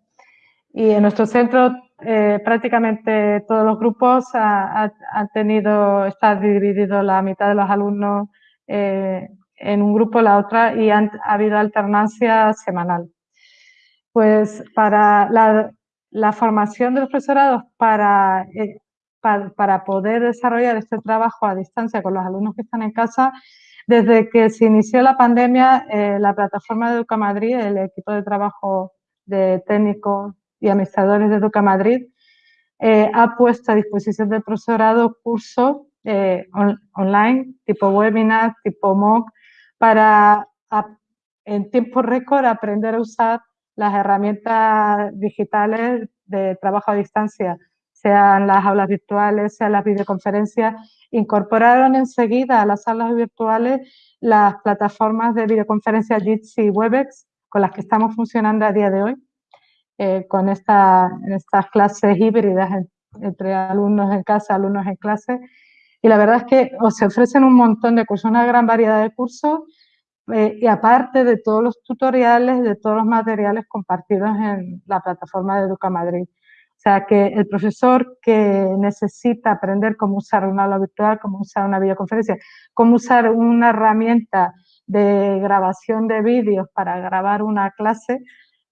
y en nuestro centro eh, prácticamente todos los grupos han tenido, está dividido la mitad de los alumnos eh, en un grupo la otra y ha habido alternancia semanal. Pues para la, formación de los profesorados para, eh, para, poder desarrollar este trabajo a distancia con los alumnos que están en casa desde que se inició la pandemia, eh, la plataforma de Educa Madrid, el equipo de trabajo de técnicos y administradores de Educa Madrid, eh, ha puesto a disposición del profesorado cursos online, tipo webinar, tipo MOOC, para en tiempo récord aprender a usar las herramientas digitales de trabajo a distancia sean las aulas virtuales, sean las videoconferencias, incorporaron enseguida a las salas virtuales las plataformas de videoconferencia Jitsi y Webex con las que estamos funcionando a día de hoy, eh, con esta, estas clases híbridas entre alumnos en casa, alumnos en clase. Y la verdad es que se ofrecen un montón de cursos, una gran variedad de cursos, eh, y aparte de todos los tutoriales, de todos los materiales compartidos en la plataforma de Educa Madrid. O sea, que el profesor que necesita aprender cómo usar una aula virtual, cómo usar una videoconferencia, cómo usar una herramienta de grabación de vídeos para grabar una clase,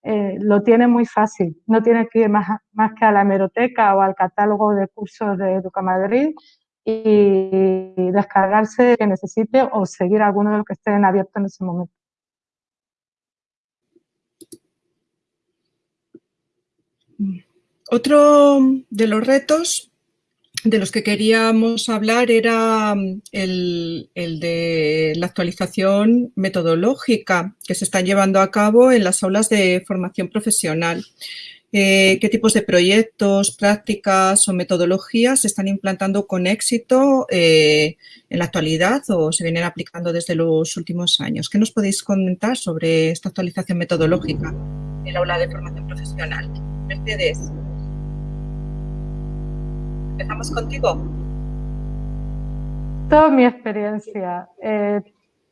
eh, lo tiene muy fácil. No tiene que ir más, más que a la hemeroteca o al catálogo de cursos de Educa Madrid y descargarse que necesite o seguir alguno de los que estén abiertos en ese momento. Otro de los retos de los que queríamos hablar era mm, el, de la actualización metodológica que se están llevando a cabo en las aulas de formación profesional. Eh, qué tipos de proyectos, prácticas o metodologías se están implantando con éxito eh, en la actualidad o se vienen aplicando desde los últimos años. ¿Qué nos podéis comentar sobre esta actualización metodológica en el aula de formación profesional? Mercedes. Empezamos contigo. Toda mi experiencia. Eh,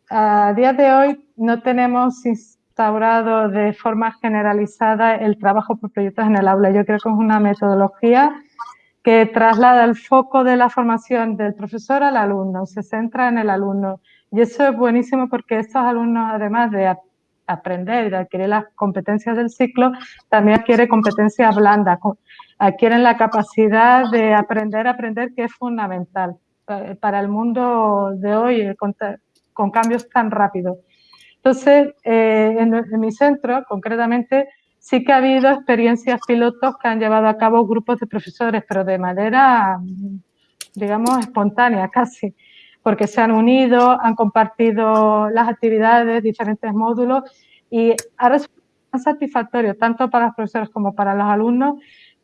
a día de hoy no tenemos instaurado de forma generalizada el trabajo por proyectos en el aula. Yo creo que es una metodología que traslada el foco de la formación del profesor al alumno, se centra en el alumno. Y eso es buenísimo porque estos alumnos, además de aprender y adquirir las competencias del ciclo, también adquieren competencias blandas, adquieren la capacidad de aprender aprender, que es fundamental para el mundo de hoy, con, cambios tan rápidos. Entonces, eh, en, mi centro, concretamente, sí que ha habido experiencias pilotos que han llevado a cabo grupos de profesores, pero de manera, digamos, espontánea casi, porque se han unido, han compartido las actividades, diferentes módulos, y ha resultado satisfactorio tanto para los profesores como para los alumnos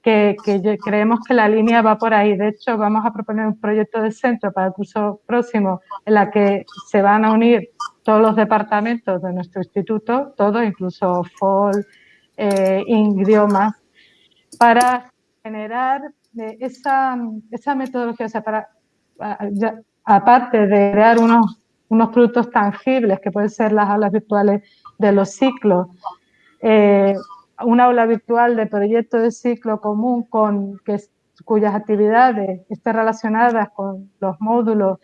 que, creemos que la línea va por ahí. De hecho, vamos a proponer un proyecto de centro para el curso próximo en la que se van a unir todos los departamentos de nuestro instituto, todos, incluso FOL, eh, idiomas, para generar eh, esa, esa, metodología, o sea, para, aparte de crear unos, unos productos tangibles que pueden ser las aulas virtuales de los ciclos, eh, una aula virtual de proyecto de ciclo común con cuyas actividades estén relacionadas con los módulos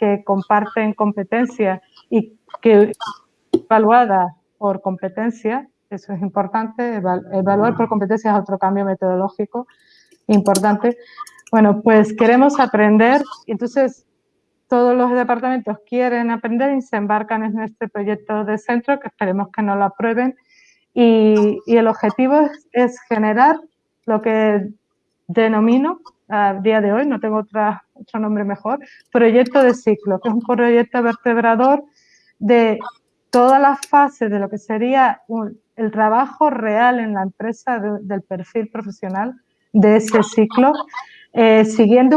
que comparten competencias y que evaluadas por competencia, eso es importante, evaluar por competencias es otro cambio metodológico importante. Bueno, pues queremos aprender, y entonces todos los departamentos quieren aprender y se embarcan en este proyecto de centro, que esperemos que no lo aprueben, y, el objetivo es, generar lo que denomino a día de hoy, no tengo otra, otro nombre mejor, proyecto de ciclo, que es un proyecto vertebrador de todas las fases de lo que sería el trabajo real en la empresa del perfil profesional de ese ciclo, eh, siguiendo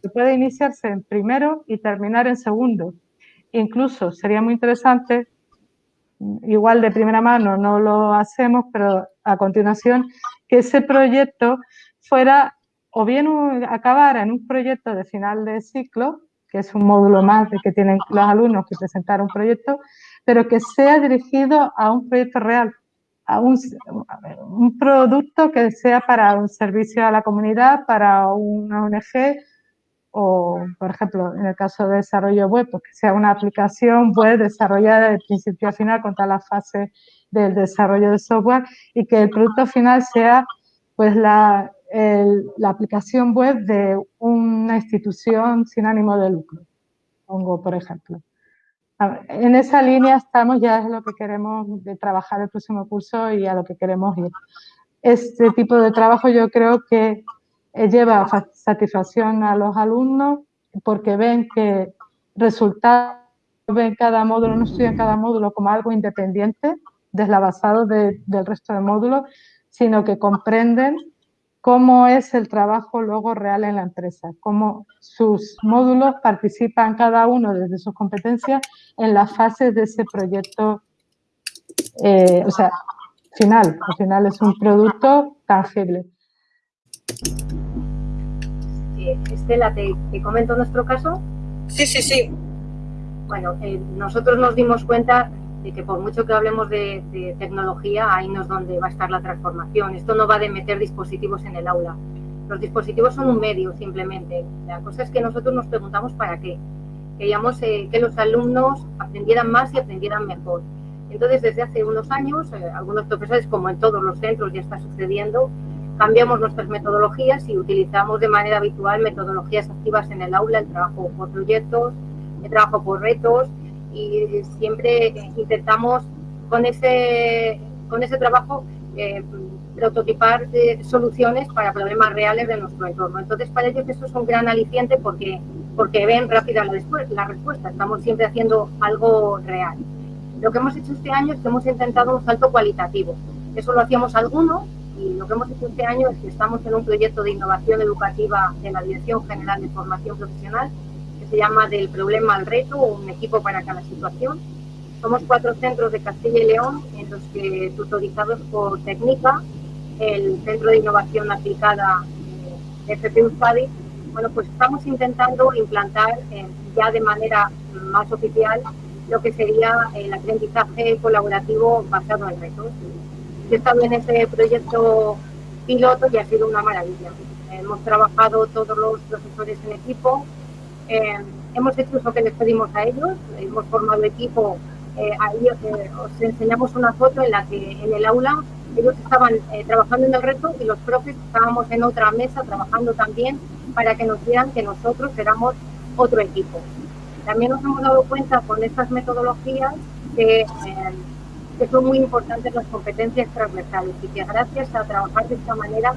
que puede iniciarse en primero y terminar en segundo. Incluso sería muy interesante igual de primera mano no lo hacemos, pero a continuación que ese proyecto fuera o bien acabara en un proyecto de final de ciclo, que es un módulo más de que tienen los alumnos que presentar un proyecto, pero que sea dirigido a un proyecto real, a un, producto que sea para un servicio a la comunidad, para una ONG o, por ejemplo, en el caso de desarrollo web, pues que sea una aplicación web desarrollada de principio a final con todas las fases del desarrollo de software y que el producto final sea pues la, la aplicación web de una institución sin ánimo de lucro, pongo por ejemplo. En esa línea estamos, ya es lo que queremos de trabajar el próximo curso y a lo que queremos ir. Este tipo de trabajo yo creo que eh, lleva satisfacción a los alumnos porque ven que resultados ven cada módulo, no estudian cada módulo como algo independiente, deslavazado del resto de módulos, sino que comprenden cómo es el trabajo luego real en la empresa, cómo sus módulos participan cada uno desde sus competencias en las fases de ese proyecto, eh, o sea, final, al final es un producto tangible. Estela, ¿te, comento nuestro caso? Sí, sí, sí. Bueno, eh, nosotros nos dimos cuenta que por mucho que hablemos de, tecnología, ahí no es donde va a estar la transformación. Esto no va de meter dispositivos en el aula. Los dispositivos son un medio simplemente. La cosa es que nosotros nos preguntamos para qué. Queríamos eh, que los alumnos aprendieran más y aprendieran mejor. Entonces, desde hace unos años, eh, algunos profesores, como en todos los centros ya está sucediendo, cambiamos nuestras metodologías y utilizamos de manera habitual metodologías activas en el aula, el trabajo por proyectos, el trabajo por retos y siempre intentamos con ese, con ese trabajo eh, prototipar eh, soluciones para problemas reales de nuestro entorno. Entonces, para ellos eso es un gran aliciente porque, porque ven rápida la, respuesta. Estamos siempre haciendo algo real. Lo que hemos hecho este año es que hemos intentado un salto cualitativo. Eso lo hacíamos algunos y lo que hemos hecho este año es que estamos en un proyecto de innovación educativa de la Dirección General de Formación Profesional se llama Del Problema al Reto, un equipo para cada situación. Somos cuatro centros de Castilla y León en los que, tutorizados por Técnica, el Centro de Innovación Aplicada de FP UFADI, bueno, pues estamos intentando implantar eh, ya de manera más oficial lo que sería el aprendizaje colaborativo basado en retos. Yo he estado en ese proyecto piloto y ha sido una maravilla. Hemos trabajado todos los profesores en equipo, eh, hemos hecho eso que les pedimos a ellos, hemos formado equipo, eh, eh, os enseñamos una foto en la que en el aula ellos estaban trabajando en el reto y los profes estábamos en otra mesa trabajando también para que nos vieran que nosotros éramos otro equipo. También nos hemos dado cuenta con estas metodologías que, que son muy importantes las competencias transversales y que gracias a trabajar de esta manera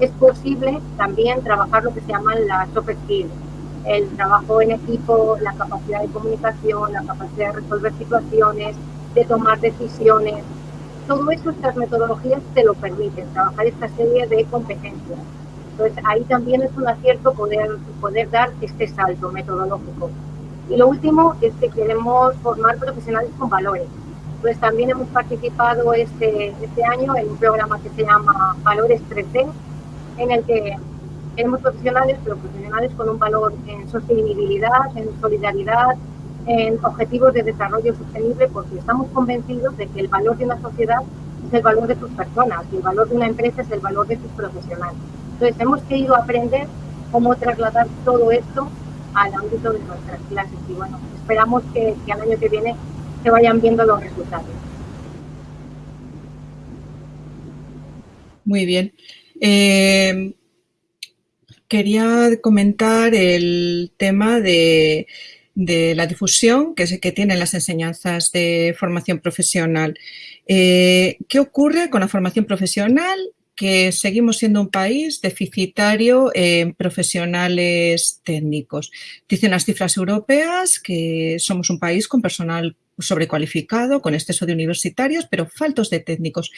es posible también trabajar lo que se llaman las soft skills, el trabajo en equipo, la capacidad de comunicación, la capacidad de resolver situaciones, de tomar decisiones. Todo eso, estas metodologías te lo permiten, trabajar esta serie de competencias. Entonces, ahí también es un acierto poder, poder dar este salto metodológico. Y lo último es que queremos formar profesionales con valores. Pues también hemos participado este, este año en un programa que se llama Valores 3D, en el que queremos profesionales, pero profesionales con un valor en sostenibilidad, en solidaridad, en objetivos de desarrollo sostenible, porque estamos convencidos de que el valor de una sociedad es el valor de sus personas y el valor de una empresa es el valor de sus profesionales. Entonces, hemos querido aprender cómo trasladar todo esto al ámbito de nuestras clases. Y bueno, esperamos que, al año que viene se vayan viendo los resultados. Muy bien. Eh, quería comentar el tema de, la difusión que, tienen las enseñanzas de formación profesional. Eh, ¿Qué ocurre con la formación profesional que seguimos siendo un país deficitario en profesionales técnicos. Dicen las cifras europeas que somos un país con personal sobrecualificado, con exceso de universitarios, pero faltos de técnicos.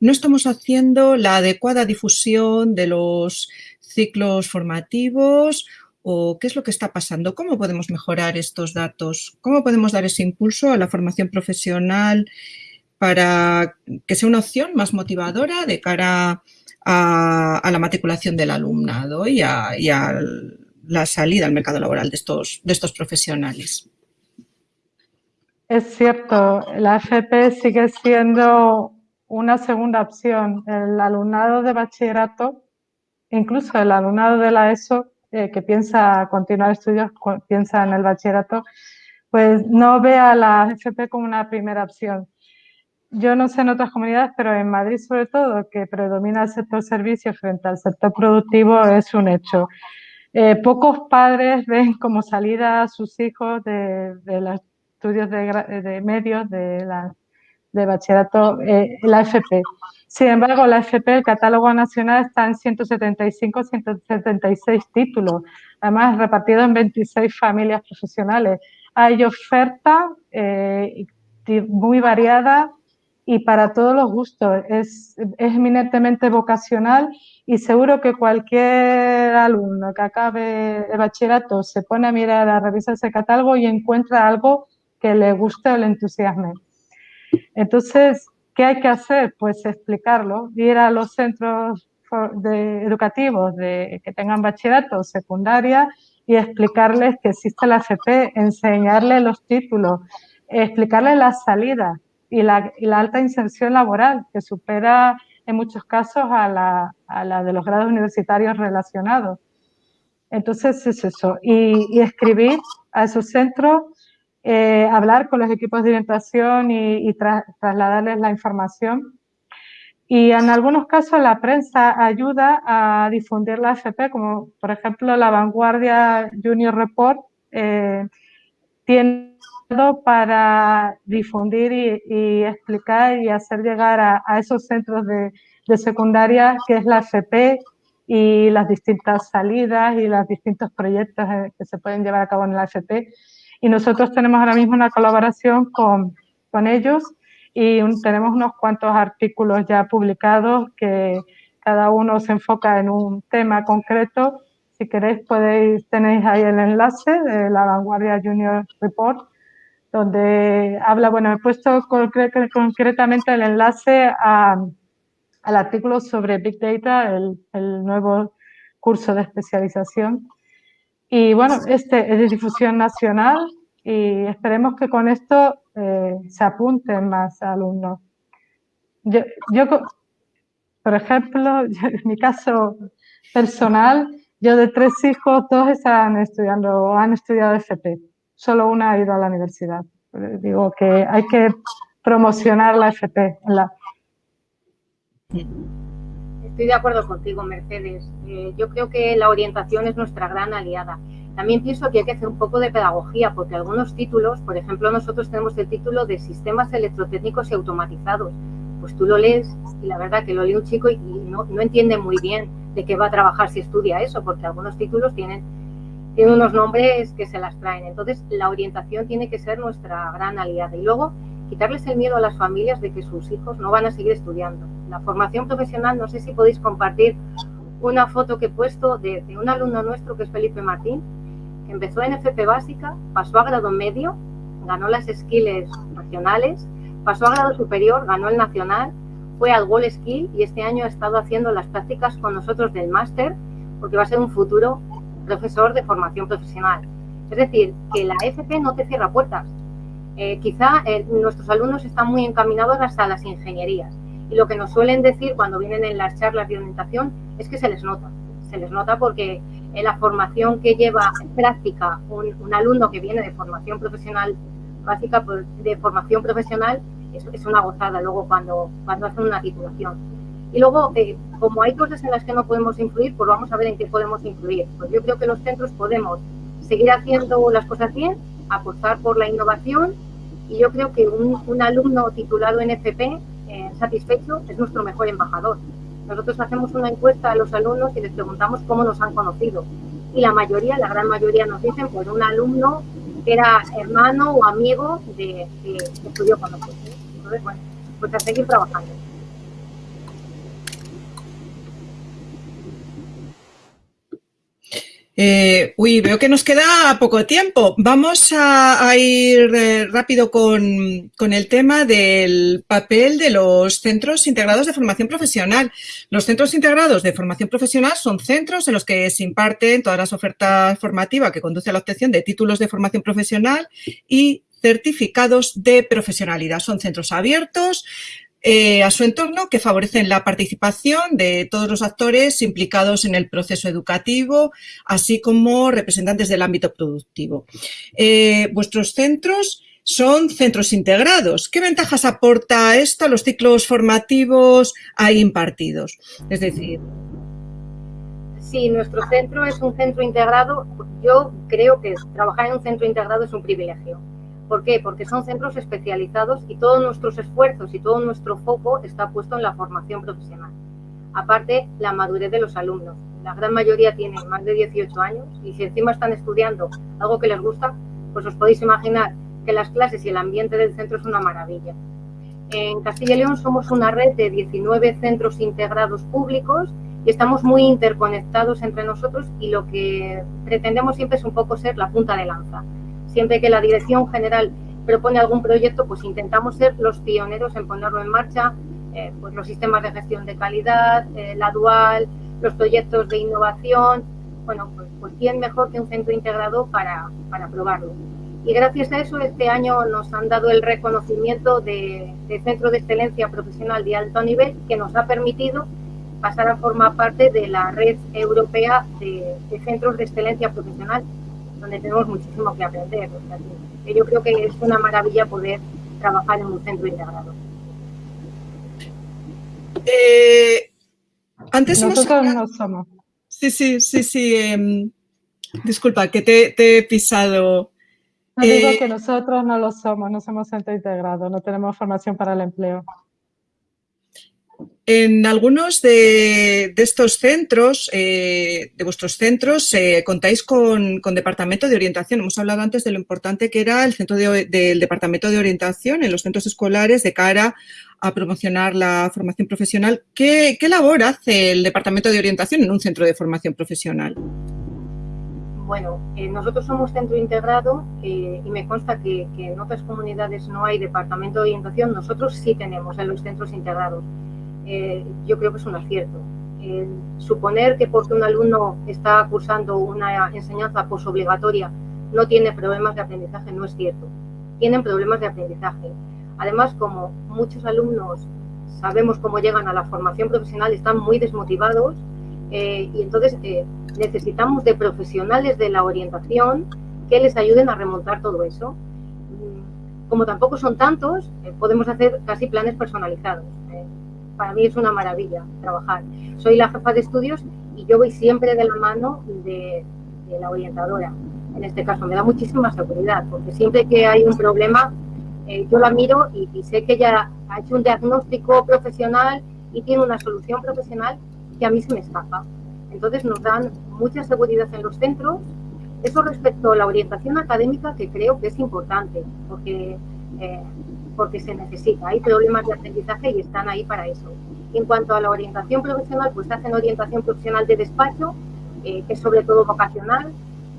No estamos haciendo la adecuada difusión de los ciclos formativos o qué es lo que está pasando, cómo podemos mejorar estos datos, cómo podemos dar ese impulso a la formación profesional para que sea una opción más motivadora de cara a, la matriculación del alumnado y a, la salida al mercado laboral de estos, profesionales. Es cierto, la FP sigue siendo una segunda opción. El alumnado de bachillerato, incluso el alumnado de la ESO, eh, que piensa continuar estudios, piensa en el bachillerato, pues no ve a la FP como una primera opción yo no sé en otras comunidades, pero en Madrid sobre todo, que predomina el sector servicios frente al sector productivo, es un hecho. Eh, pocos padres ven como salida a sus hijos de, los estudios de, medios, de, bachillerato, eh, la FP. Sin embargo, la FP, el catálogo nacional, está en 175, 176 títulos, además repartidos en 26 familias profesionales. Hay oferta eh, muy variada y para todos los gustos. Es, es eminentemente vocacional y seguro que cualquier alumno que acabe el bachillerato se pone a mirar, a revisar ese catálogo y encuentra algo que le guste o le entusiasme. Entonces, ¿qué hay que hacer? Pues explicarlo, ir a los centros educativos de, que tengan bachillerato o secundaria y explicarles que existe la FP, enseñarles los títulos, explicarles las salidas y la, y alta inserción laboral que supera en muchos casos a la, a la de los grados universitarios relacionados. Entonces es eso. Y, escribir a esos centros, eh, hablar con los equipos de orientación y, trasladarles la información. Y en algunos casos la prensa ayuda a difundir la FP, como por ejemplo la Vanguardia Junior Report eh, tiene para difundir y, explicar y hacer llegar a, esos centros de, secundaria que es la FP y las distintas salidas y los distintos proyectos eh, que se pueden llevar a cabo en la FP. Y nosotros tenemos ahora mismo una colaboración con, con ellos y tenemos unos cuantos artículos ya publicados que cada uno se enfoca en un tema concreto. Si queréis podéis, tenéis ahí el enlace de la Vanguardia Junior Report donde habla, bueno, he puesto concretamente el enlace al artículo sobre Big Data, el, nuevo curso de especialización. Y bueno, este es de difusión nacional y esperemos que con esto eh, se apunten más alumnos. Yo, yo por ejemplo, en mi caso personal, yo de tres hijos, dos están estudiando o han estudiado FP solo una ha ido a la universidad. Digo que hay que promocionar la FP. Estoy de acuerdo contigo, Mercedes. Eh, yo creo que la orientación es nuestra gran aliada. También pienso que hay que hacer un poco de pedagogía, porque algunos títulos, por ejemplo, nosotros tenemos el título de Sistemas Electrotécnicos y Automatizados. Pues tú lo lees y la verdad que lo lee un chico y, no, no entiende muy bien de qué va a trabajar si estudia eso, porque algunos títulos tienen tiene unos nombres que se las traen. Entonces, la orientación tiene que ser nuestra gran aliada. Y luego, quitarles el miedo a las familias de que sus hijos no van a seguir estudiando. La formación profesional, no sé si podéis compartir una foto que he puesto de, un alumno nuestro que es Felipe Martín, que empezó en FP básica, pasó a grado medio, ganó las skills nacionales, pasó a grado superior, ganó el nacional, fue al Wall Skill y este año ha estado haciendo las prácticas con nosotros del máster, porque va a ser un futuro profesor de formación profesional. Es decir, que la FP no te cierra puertas. Eh, quizá eh, nuestros alumnos están muy encaminados hasta las ingenierías y lo que nos suelen decir cuando vienen en las charlas de orientación es que se les nota. Se les nota porque en la formación que lleva en práctica un, alumno que viene de formación profesional básica, pues, de formación profesional, es, es una gozada luego cuando, cuando hacen una titulación. Y luego, eh, como hay cosas en las que no podemos influir, pues vamos a ver en qué podemos influir. Pues yo creo que los centros podemos seguir haciendo las cosas bien, apostar por la innovación y yo creo que un, alumno titulado en FP eh, satisfecho es nuestro mejor embajador. Nosotros hacemos una encuesta a los alumnos y les preguntamos cómo nos han conocido. Y la mayoría, la gran mayoría nos dicen por un alumno era hermano o amigo de, que estudió con nosotros. Entonces, bueno, pues a seguir trabajando. Eh, uy, veo que nos queda poco tiempo. Vamos a, ir eh, rápido con, el tema del papel de los centros integrados de formación profesional. Los centros integrados de formación profesional son centros en los que se imparten todas las ofertas formativas que conducen a la obtención de títulos de formación profesional y certificados de profesionalidad. Son centros abiertos, eh, a su entorno que favorecen la participación de todos los actores implicados en el proceso educativo, así como representantes del ámbito productivo. Eh, vuestros centros son centros integrados. ¿Qué ventajas aporta esto a los ciclos formativos ahí impartidos? Es decir... Si nuestro centro es un centro integrado, yo creo que trabajar en un centro integrado es un privilegio ¿Por qué? Porque son centros especializados y todos nuestros esfuerzos y todo nuestro foco está puesto en la formación profesional. Aparte, la madurez de los alumnos. La gran mayoría tienen más de 18 años y si encima están estudiando algo que les gusta, pues os podéis imaginar que las clases y el ambiente del centro es una maravilla. En Castilla y León somos una red de 19 centros integrados públicos y estamos muy interconectados entre nosotros y lo que pretendemos siempre es un poco ser la punta de lanza. Siempre que la dirección general propone algún proyecto, pues intentamos ser los pioneros en ponerlo en marcha, eh, pues los sistemas de gestión de calidad, eh, la dual, los proyectos de innovación. Bueno, pues, pues quién mejor que un centro integrado para, para probarlo. Y gracias a eso este año nos han dado el reconocimiento de, Centro de Excelencia Profesional de Alto Nivel que nos ha permitido pasar a formar parte de la red europea de, centros de excelencia profesional, donde tenemos muchísimo que aprender. yo creo que es una maravilla poder trabajar en un centro integrado. Eh, antes Nosotros no somos. Sí, sí, sí, sí. Em, disculpa, que te he pisado no digo eh, que nosotros no lo somos, no somos centro integrado, no tenemos formación para el empleo. En algunos de, estos centros, eh, de vuestros centros, eh, contáis con, departamento de orientación. Hemos hablado antes de lo importante que era el centro del departamento de orientación en los centros escolares de cara a promocionar la formación profesional. ¿Qué, qué labor hace el departamento de orientación en un centro de formación profesional? Bueno, eh, nosotros somos centro integrado eh, y me consta que, en otras comunidades no hay departamento de orientación, nosotros sí tenemos en los centros integrados. Eh, yo creo que es un acierto. suponer que porque un alumno está cursando una enseñanza posobligatoria no tiene problemas de aprendizaje no es cierto. Tienen problemas de aprendizaje. Además, como muchos alumnos sabemos cómo llegan a la formación profesional, están muy desmotivados y entonces necesitamos de profesionales de la orientación que les ayuden a remontar todo eso. Como tampoco son tantos, eh, podemos hacer casi planes personalizados. Para mí es una maravilla trabajar. Soy la jefa de estudios y yo voy siempre de la mano de, la orientadora. En este caso me da muchísima seguridad, porque siempre que hay un problema, eh, yo la miro y, y sé que ella ha hecho un diagnóstico profesional y tiene una solución profesional que a mí se me escapa. Entonces nos dan mucha seguridad en los centros. Eso respecto a la orientación académica que creo que es importante porque, eh, porque se necesita. Hay problemas de aprendizaje y están ahí para eso. En cuanto a la orientación profesional, pues hacen orientación profesional de despacho, eh, que es sobre todo vocacional,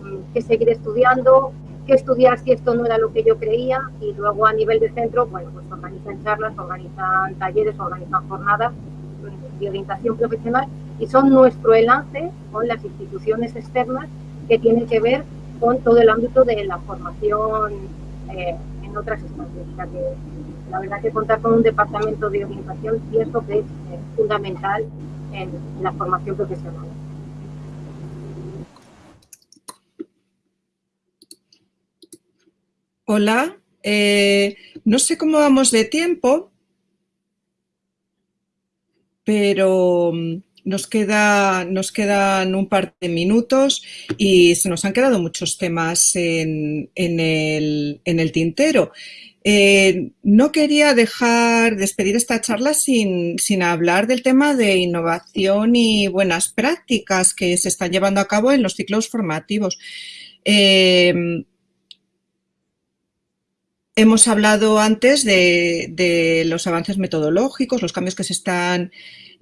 mm, que seguir estudiando, que estudiar si esto no era lo que yo creía y luego a nivel de centro, bueno, pues organizan charlas, organizan talleres, organizan jornadas mm, de orientación profesional y son nuestro enlace con las instituciones externas que tienen que ver con todo el ámbito de la formación eh, en otras instancias. O sea que la verdad que contar con un departamento de orientación pienso que es eh, fundamental en la formación profesional. Hola, eh, no sé cómo vamos de tiempo, pero mm, nos, queda, nos quedan un par de minutos y se nos han quedado muchos temas en, el, tintero. Eh, no quería dejar despedir esta charla sin, hablar del tema de innovación y buenas prácticas que se están llevando a cabo en los ciclos formativos. Eh, hemos hablado antes de, de, los avances metodológicos, los cambios que se están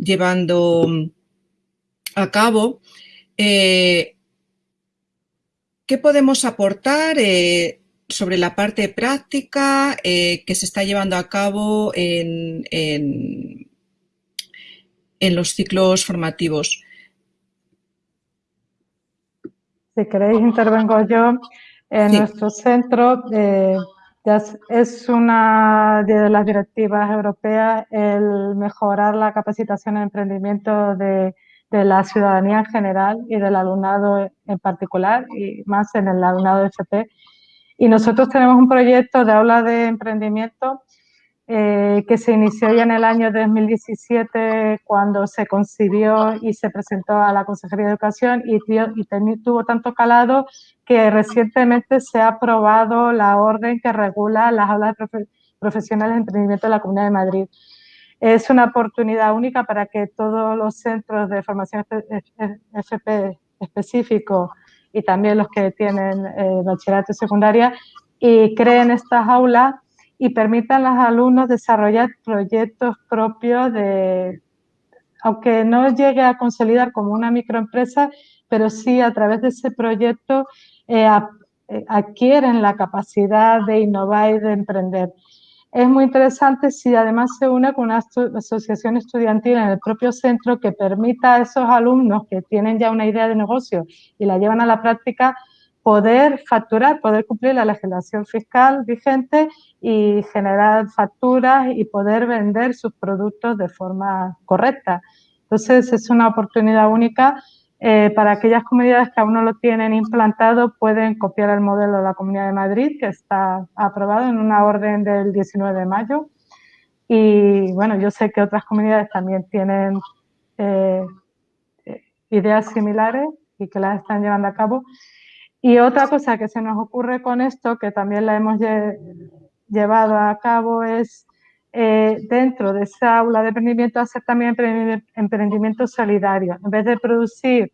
llevando a cabo, eh, ¿qué podemos aportar eh, sobre la parte práctica eh, que se está llevando a cabo en, en, los ciclos formativos? Si queréis, intervengo yo. En nuestro centro es una de las directivas europeas el mejorar la capacitación en emprendimiento de, la ciudadanía en general y del alumnado en particular y más en el alumnado de FP. Y nosotros tenemos un proyecto de aula de emprendimiento eh, que se inició ya en el año 2017 cuando se concibió y se presentó a la Consejería de Educación y, y tuvo tanto calado que recientemente se ha aprobado la orden que regula las aulas profesionales de emprendimiento de la Comunidad de Madrid. Es una oportunidad única para que todos los centros de formación FP específico y también los que tienen eh, bachillerato y secundaria y creen estas aulas y permitan a los alumnos desarrollar proyectos propios de, aunque no llegue a consolidar como una microempresa, pero sí a través de ese proyecto eh, eh, adquieren la capacidad de innovar y de emprender. Es muy interesante si además se une con una asociación estudiantil en el propio centro que permita a esos alumnos que tienen ya una idea de negocio y la llevan a la práctica poder facturar, poder cumplir la legislación fiscal vigente y generar facturas y poder vender sus productos de forma correcta. Entonces, es una oportunidad única eh, para aquellas comunidades que aún no lo tienen implantado, pueden copiar el modelo de la Comunidad de Madrid, que está aprobado en una orden del 19 de mayo. Y bueno, yo sé que otras comunidades también tienen eh, ideas similares y que las están llevando a cabo. Y otra cosa que se nos ocurre con esto, que también la hemos llevado a cabo, es eh, dentro de esa aula de emprendimiento hacer también emprendimiento solidario. En vez de producir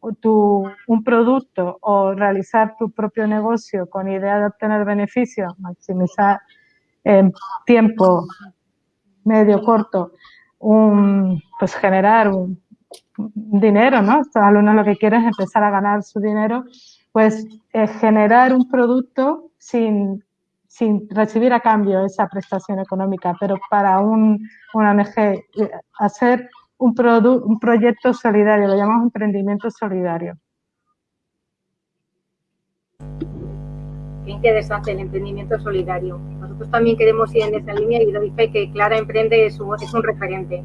un producto o realizar tu propio negocio con idea de obtener beneficios, maximizar en tiempo medio, corto, pues generar un, dinero, ¿no? Estos alumnos lo que quieren es empezar a ganar su dinero, pues eh, generar un producto sin sin recibir a cambio esa prestación económica, pero para un, una ONG eh, hacer un, un proyecto solidario, lo llamamos emprendimiento solidario. Qué interesante el emprendimiento solidario. Nosotros también queremos ir en esa línea y doy fe que Clara Emprende es un, es un referente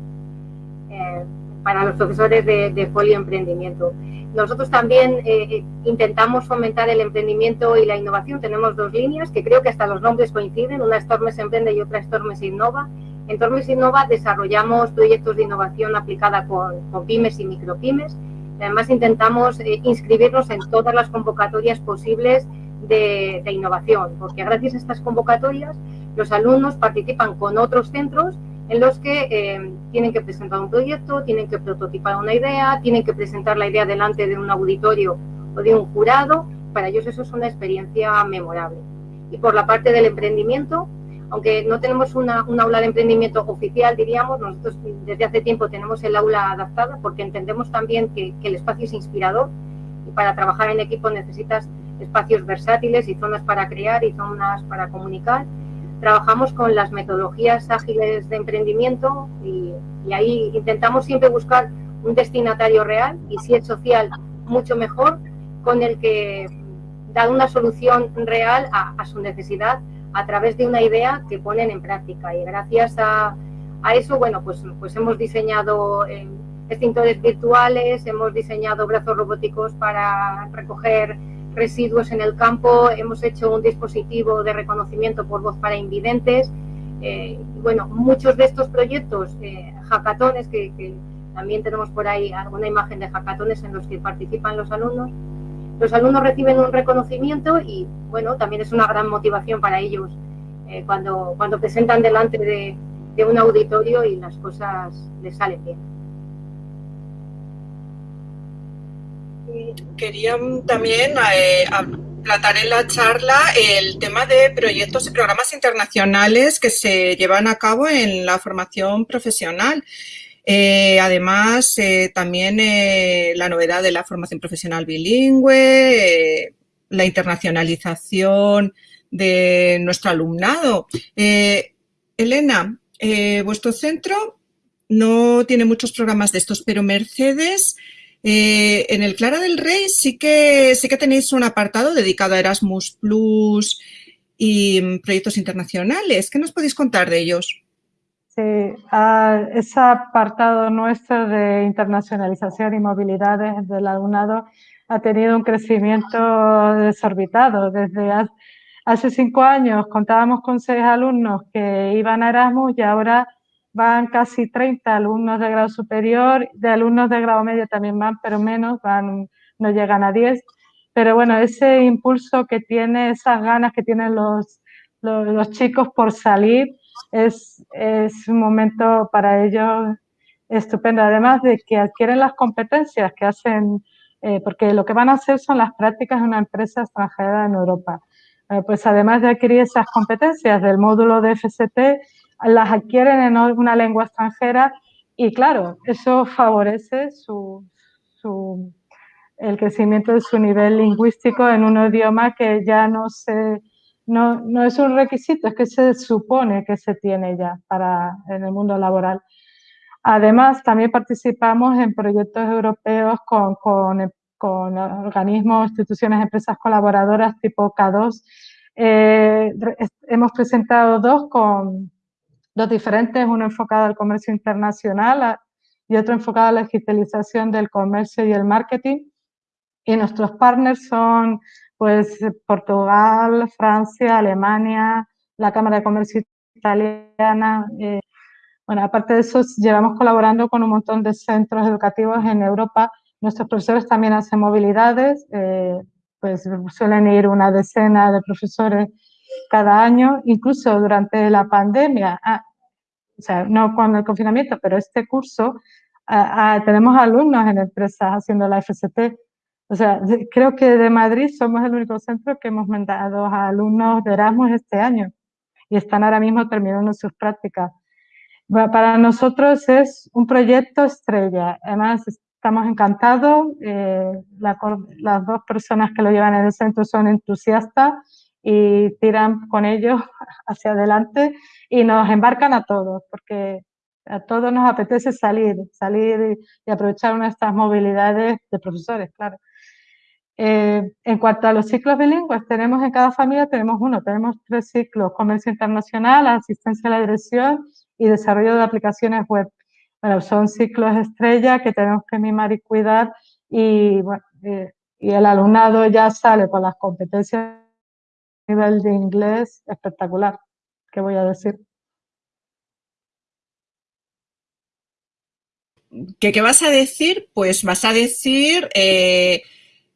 eh, para los profesores de, de Folio Emprendimiento. Nosotros también eh, eh, intentamos fomentar el emprendimiento y la innovación. Tenemos dos líneas que creo que hasta los nombres coinciden. Una es Tormes Emprende y otra es Tormes Innova. En Tormes Innova desarrollamos proyectos de innovación aplicada con, pymes y micropymes. Además intentamos eh, inscribirnos en todas las convocatorias posibles de, de innovación, porque gracias a estas convocatorias los alumnos participan con otros centros en los que eh, tienen que presentar un proyecto, tienen que prototipar una idea, tienen que presentar la idea delante de un auditorio o de un jurado. Para ellos eso es una experiencia memorable. Y por la parte del emprendimiento, aunque no tenemos una, un aula de emprendimiento oficial, diríamos, nosotros desde hace tiempo tenemos el aula adaptada porque entendemos también que, que el espacio es inspirador y para trabajar en equipo necesitas espacios versátiles y zonas para crear y zonas para comunicar trabajamos con las metodologías ágiles de emprendimiento y, ahí intentamos siempre buscar un destinatario real y si es social, mucho mejor, con el que da una solución real a, su necesidad a través de una idea que ponen en práctica. Y gracias a, eso, bueno, pues, pues hemos diseñado eh, extintores virtuales, hemos diseñado brazos robóticos para recoger residuos en el campo, hemos hecho un dispositivo de reconocimiento por voz para invidentes. Eh, bueno, muchos de estos proyectos, eh, hackatones, que, también tenemos por ahí alguna imagen de hackatones en los que participan los alumnos, los alumnos reciben un reconocimiento y, bueno, también es una gran motivación para ellos eh, cuando, presentan delante de, de un auditorio y las cosas les salen bien. Quería también eh, tratar en la charla el tema de proyectos y programas internacionales que se llevan a cabo en la formación profesional. Eh, además, eh, también la novedad de la formación profesional bilingüe, la internacionalización de nuestro alumnado. Elena, vuestro centro no tiene muchos programas de estos, pero Mercedes eh, en el Clara del Rey sí que, sí que tenéis un apartado dedicado a Erasmus Plus y mm, proyectos internacionales. ¿Qué nos podéis contar de ellos? Sí, ese apartado nuestro de internacionalización y movilidad del alumnado ha tenido un crecimiento desorbitado. Desde hace cinco años contábamos con seis alumnos que iban a Erasmus y ahora van casi 30 alumnos de grado superior, de alumnos de grado medio también van, pero menos, van, no llegan a 10. Pero bueno, ese impulso que tiene, esas ganas que tienen los, los, chicos por salir, es, es, un momento para ellos estupendo. Además de que adquieren las competencias que hacen, eh, porque lo que van a hacer son las prácticas de una empresa extranjera en Europa. Eh, pues además de adquirir esas competencias del módulo de FST, las adquieren en una lengua extranjera y claro, eso favorece su, el crecimiento de su nivel lingüístico en un idioma que ya no, se, no, no es un requisito, es que se supone que se tiene ya para, en el mundo laboral. Además, también participamos en proyectos europeos con, con, con organismos, instituciones, empresas colaboradoras tipo K2. Eh, hemos presentado dos con dos diferentes, uno enfocado al comercio internacional y otro enfocado a la digitalización del comercio y el marketing. Y nuestros partners son pues Portugal, Francia, Alemania, la Cámara de Comercio Italiana, eh, bueno, aparte de eso, llevamos colaborando con un montón de centros educativos en Europa. Nuestros profesores también hacen movilidades, eh, pues suelen ir una decena de profesores cada año, incluso durante la pandemia, ah, o sea, no con el confinamiento, pero este curso, ah, ah, tenemos alumnos en empresas haciendo la FST. O sea, creo que de Madrid somos el único centro que hemos mandado a alumnos de Erasmus este año y están ahora mismo terminando sus prácticas. Para nosotros es un proyecto estrella. Además, estamos encantados. Eh, las dos personas que lo llevan en el centro son entusiastas y tiran con ellos hacia adelante y nos embarcan a todos, porque a todos nos apetece salir, salir y, aprovechar estas movilidades de profesores, claro. Eh, en cuanto a los ciclos bilingües, tenemos en cada familia, tenemos uno, tenemos tres ciclos, comercio internacional, asistencia a la dirección y desarrollo de aplicaciones web. Bueno, son ciclos estrella que tenemos que mimar y cuidar y, bueno, eh, y el alumnado ya sale con las competencias nivel de inglés espectacular, ¿qué voy a decir? ¿Qué, ¿Qué, vas a decir? Pues vas a decir eh,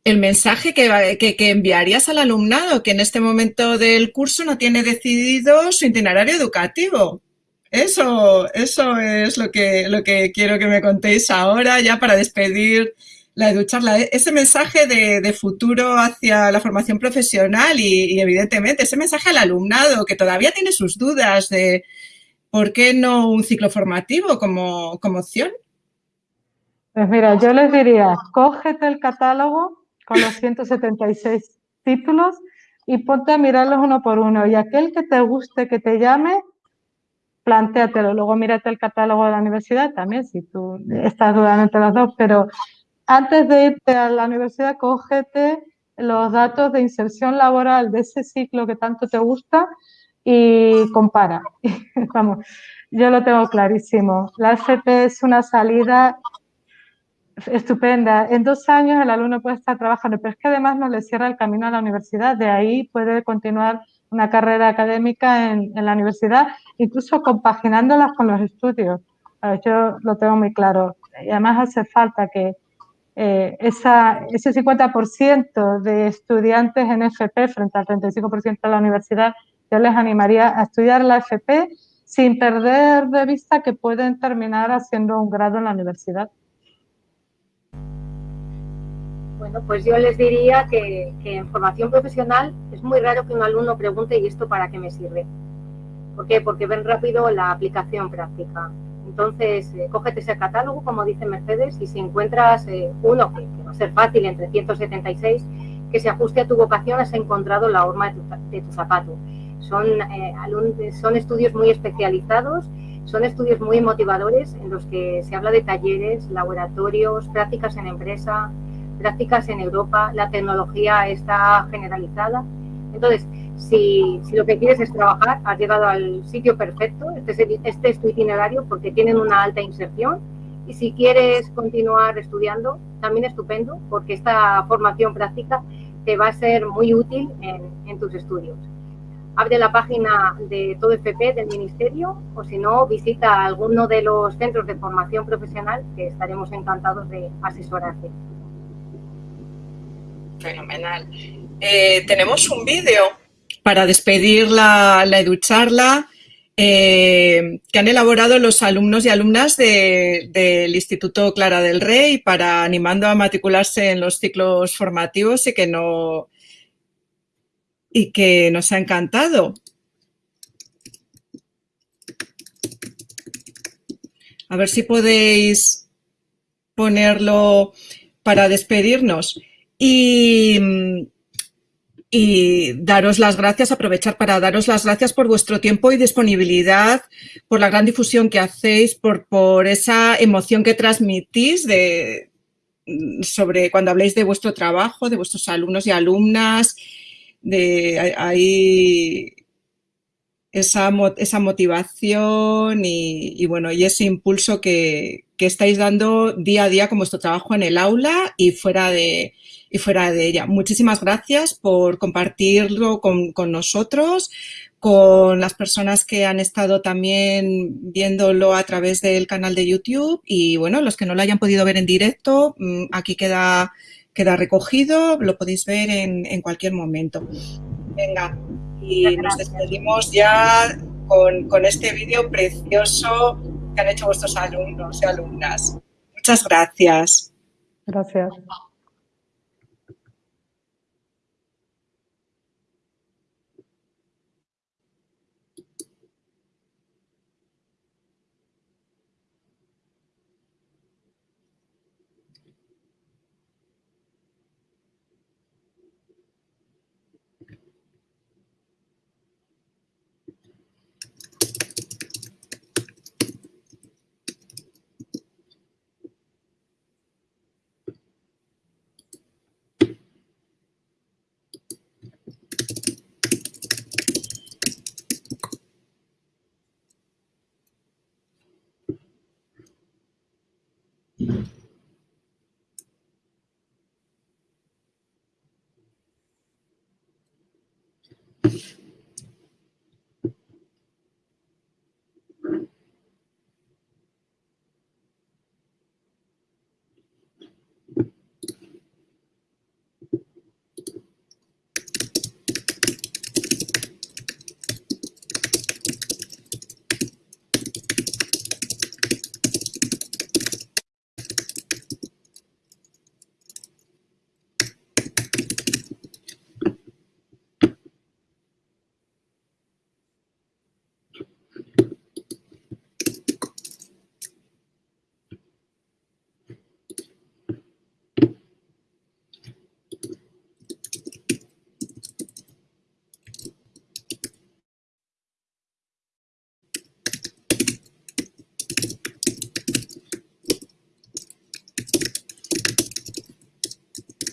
el mensaje que, que, que, enviarías al alumnado, que en este momento del curso no tiene decidido su itinerario educativo. Eso, eso es lo que, lo que quiero que me contéis ahora, ya para despedir la EduCharla. Ese mensaje de, futuro hacia la formación profesional y, evidentemente, ese mensaje al alumnado que todavía tiene sus dudas de por qué no un ciclo formativo como, como opción. Pues mira, yo les diría, cógete el catálogo con los 176 títulos y ponte a mirarlos uno por uno. Y aquel que te guste, que te llame, plantéatelo, luego mírate el catálogo de la universidad también, si tú estás dudando entre los dos, pero antes de irte a la universidad, cógete los datos de inserción laboral de ese ciclo que tanto te gusta y compara. Vamos, yo lo tengo clarísimo. La FP es una salida estupenda. En dos años el alumno puede estar trabajando, pero es que además no le cierra el camino a la universidad. De ahí puede continuar una carrera académica en, la universidad, incluso compaginándolas con los estudios. Yo lo tengo muy claro. Y además hace falta que eh, esa, ese 50% de estudiantes en FP frente al 35% de la universidad, yo les animaría a estudiar la FP sin perder de vista que pueden terminar haciendo un grado en la universidad. Bueno, pues yo les diría que, en formación profesional es muy raro que un alumno pregunte ¿y esto para qué me sirve? ¿Por qué? Porque ven rápido la aplicación práctica. Entonces, eh, cógete ese catálogo, como dice Mercedes, y si encuentras eh, uno que, va a ser fácil entre 176, que se ajuste a tu vocación, has encontrado la horma de tu, zapato. Son, eh, son estudios muy especializados, son estudios muy motivadores en los que se habla de talleres, laboratorios, prácticas en empresa, prácticas en Europa, la tecnología está generalizada. Entonces, si, lo que quieres es trabajar, has llegado al sitio perfecto, este es, este es tu itinerario porque tienen una alta inserción. Y si quieres continuar estudiando, también estupendo, porque esta formación práctica te va a ser muy útil en, en tus estudios. Abre la página de todo FP del Ministerio o si no, visita alguno de los centros de formación profesional que estaremos encantados de asesorarte. Fenomenal. Eh, tenemos un vídeo para despedir la, la EduCharla eh, que han elaborado los alumnos y alumnas del Instituto Clara del Rey para animando a matricularse en los ciclos formativos y que no y que nos ha encantado. A ver si podéis ponerlo para despedirnos. Y, y daros las gracias, aprovechar para daros las gracias por vuestro tiempo y disponibilidad, por la gran difusión que hacéis, por, por esa emoción que transmitís de, sobre cuando habléis de vuestro trabajo, de vuestros alumnos y alumnas, de ahí esa, esa motivación y, bueno, y ese impulso que, que estáis dando día a día con vuestro trabajo en el aula y fuera de, y fuera de ella. Muchísimas gracias por compartirlo con, nosotros, con las personas que han estado también viéndolo a través del canal de YouTube y bueno, los que no lo hayan podido ver en directo, mm, aquí queda, queda recogido, lo podéis ver en, en cualquier momento. Venga, y nos despedimos ya con, con este vídeo precioso que han hecho vuestros alumnos y alumnas. Muchas gracias. Gracias.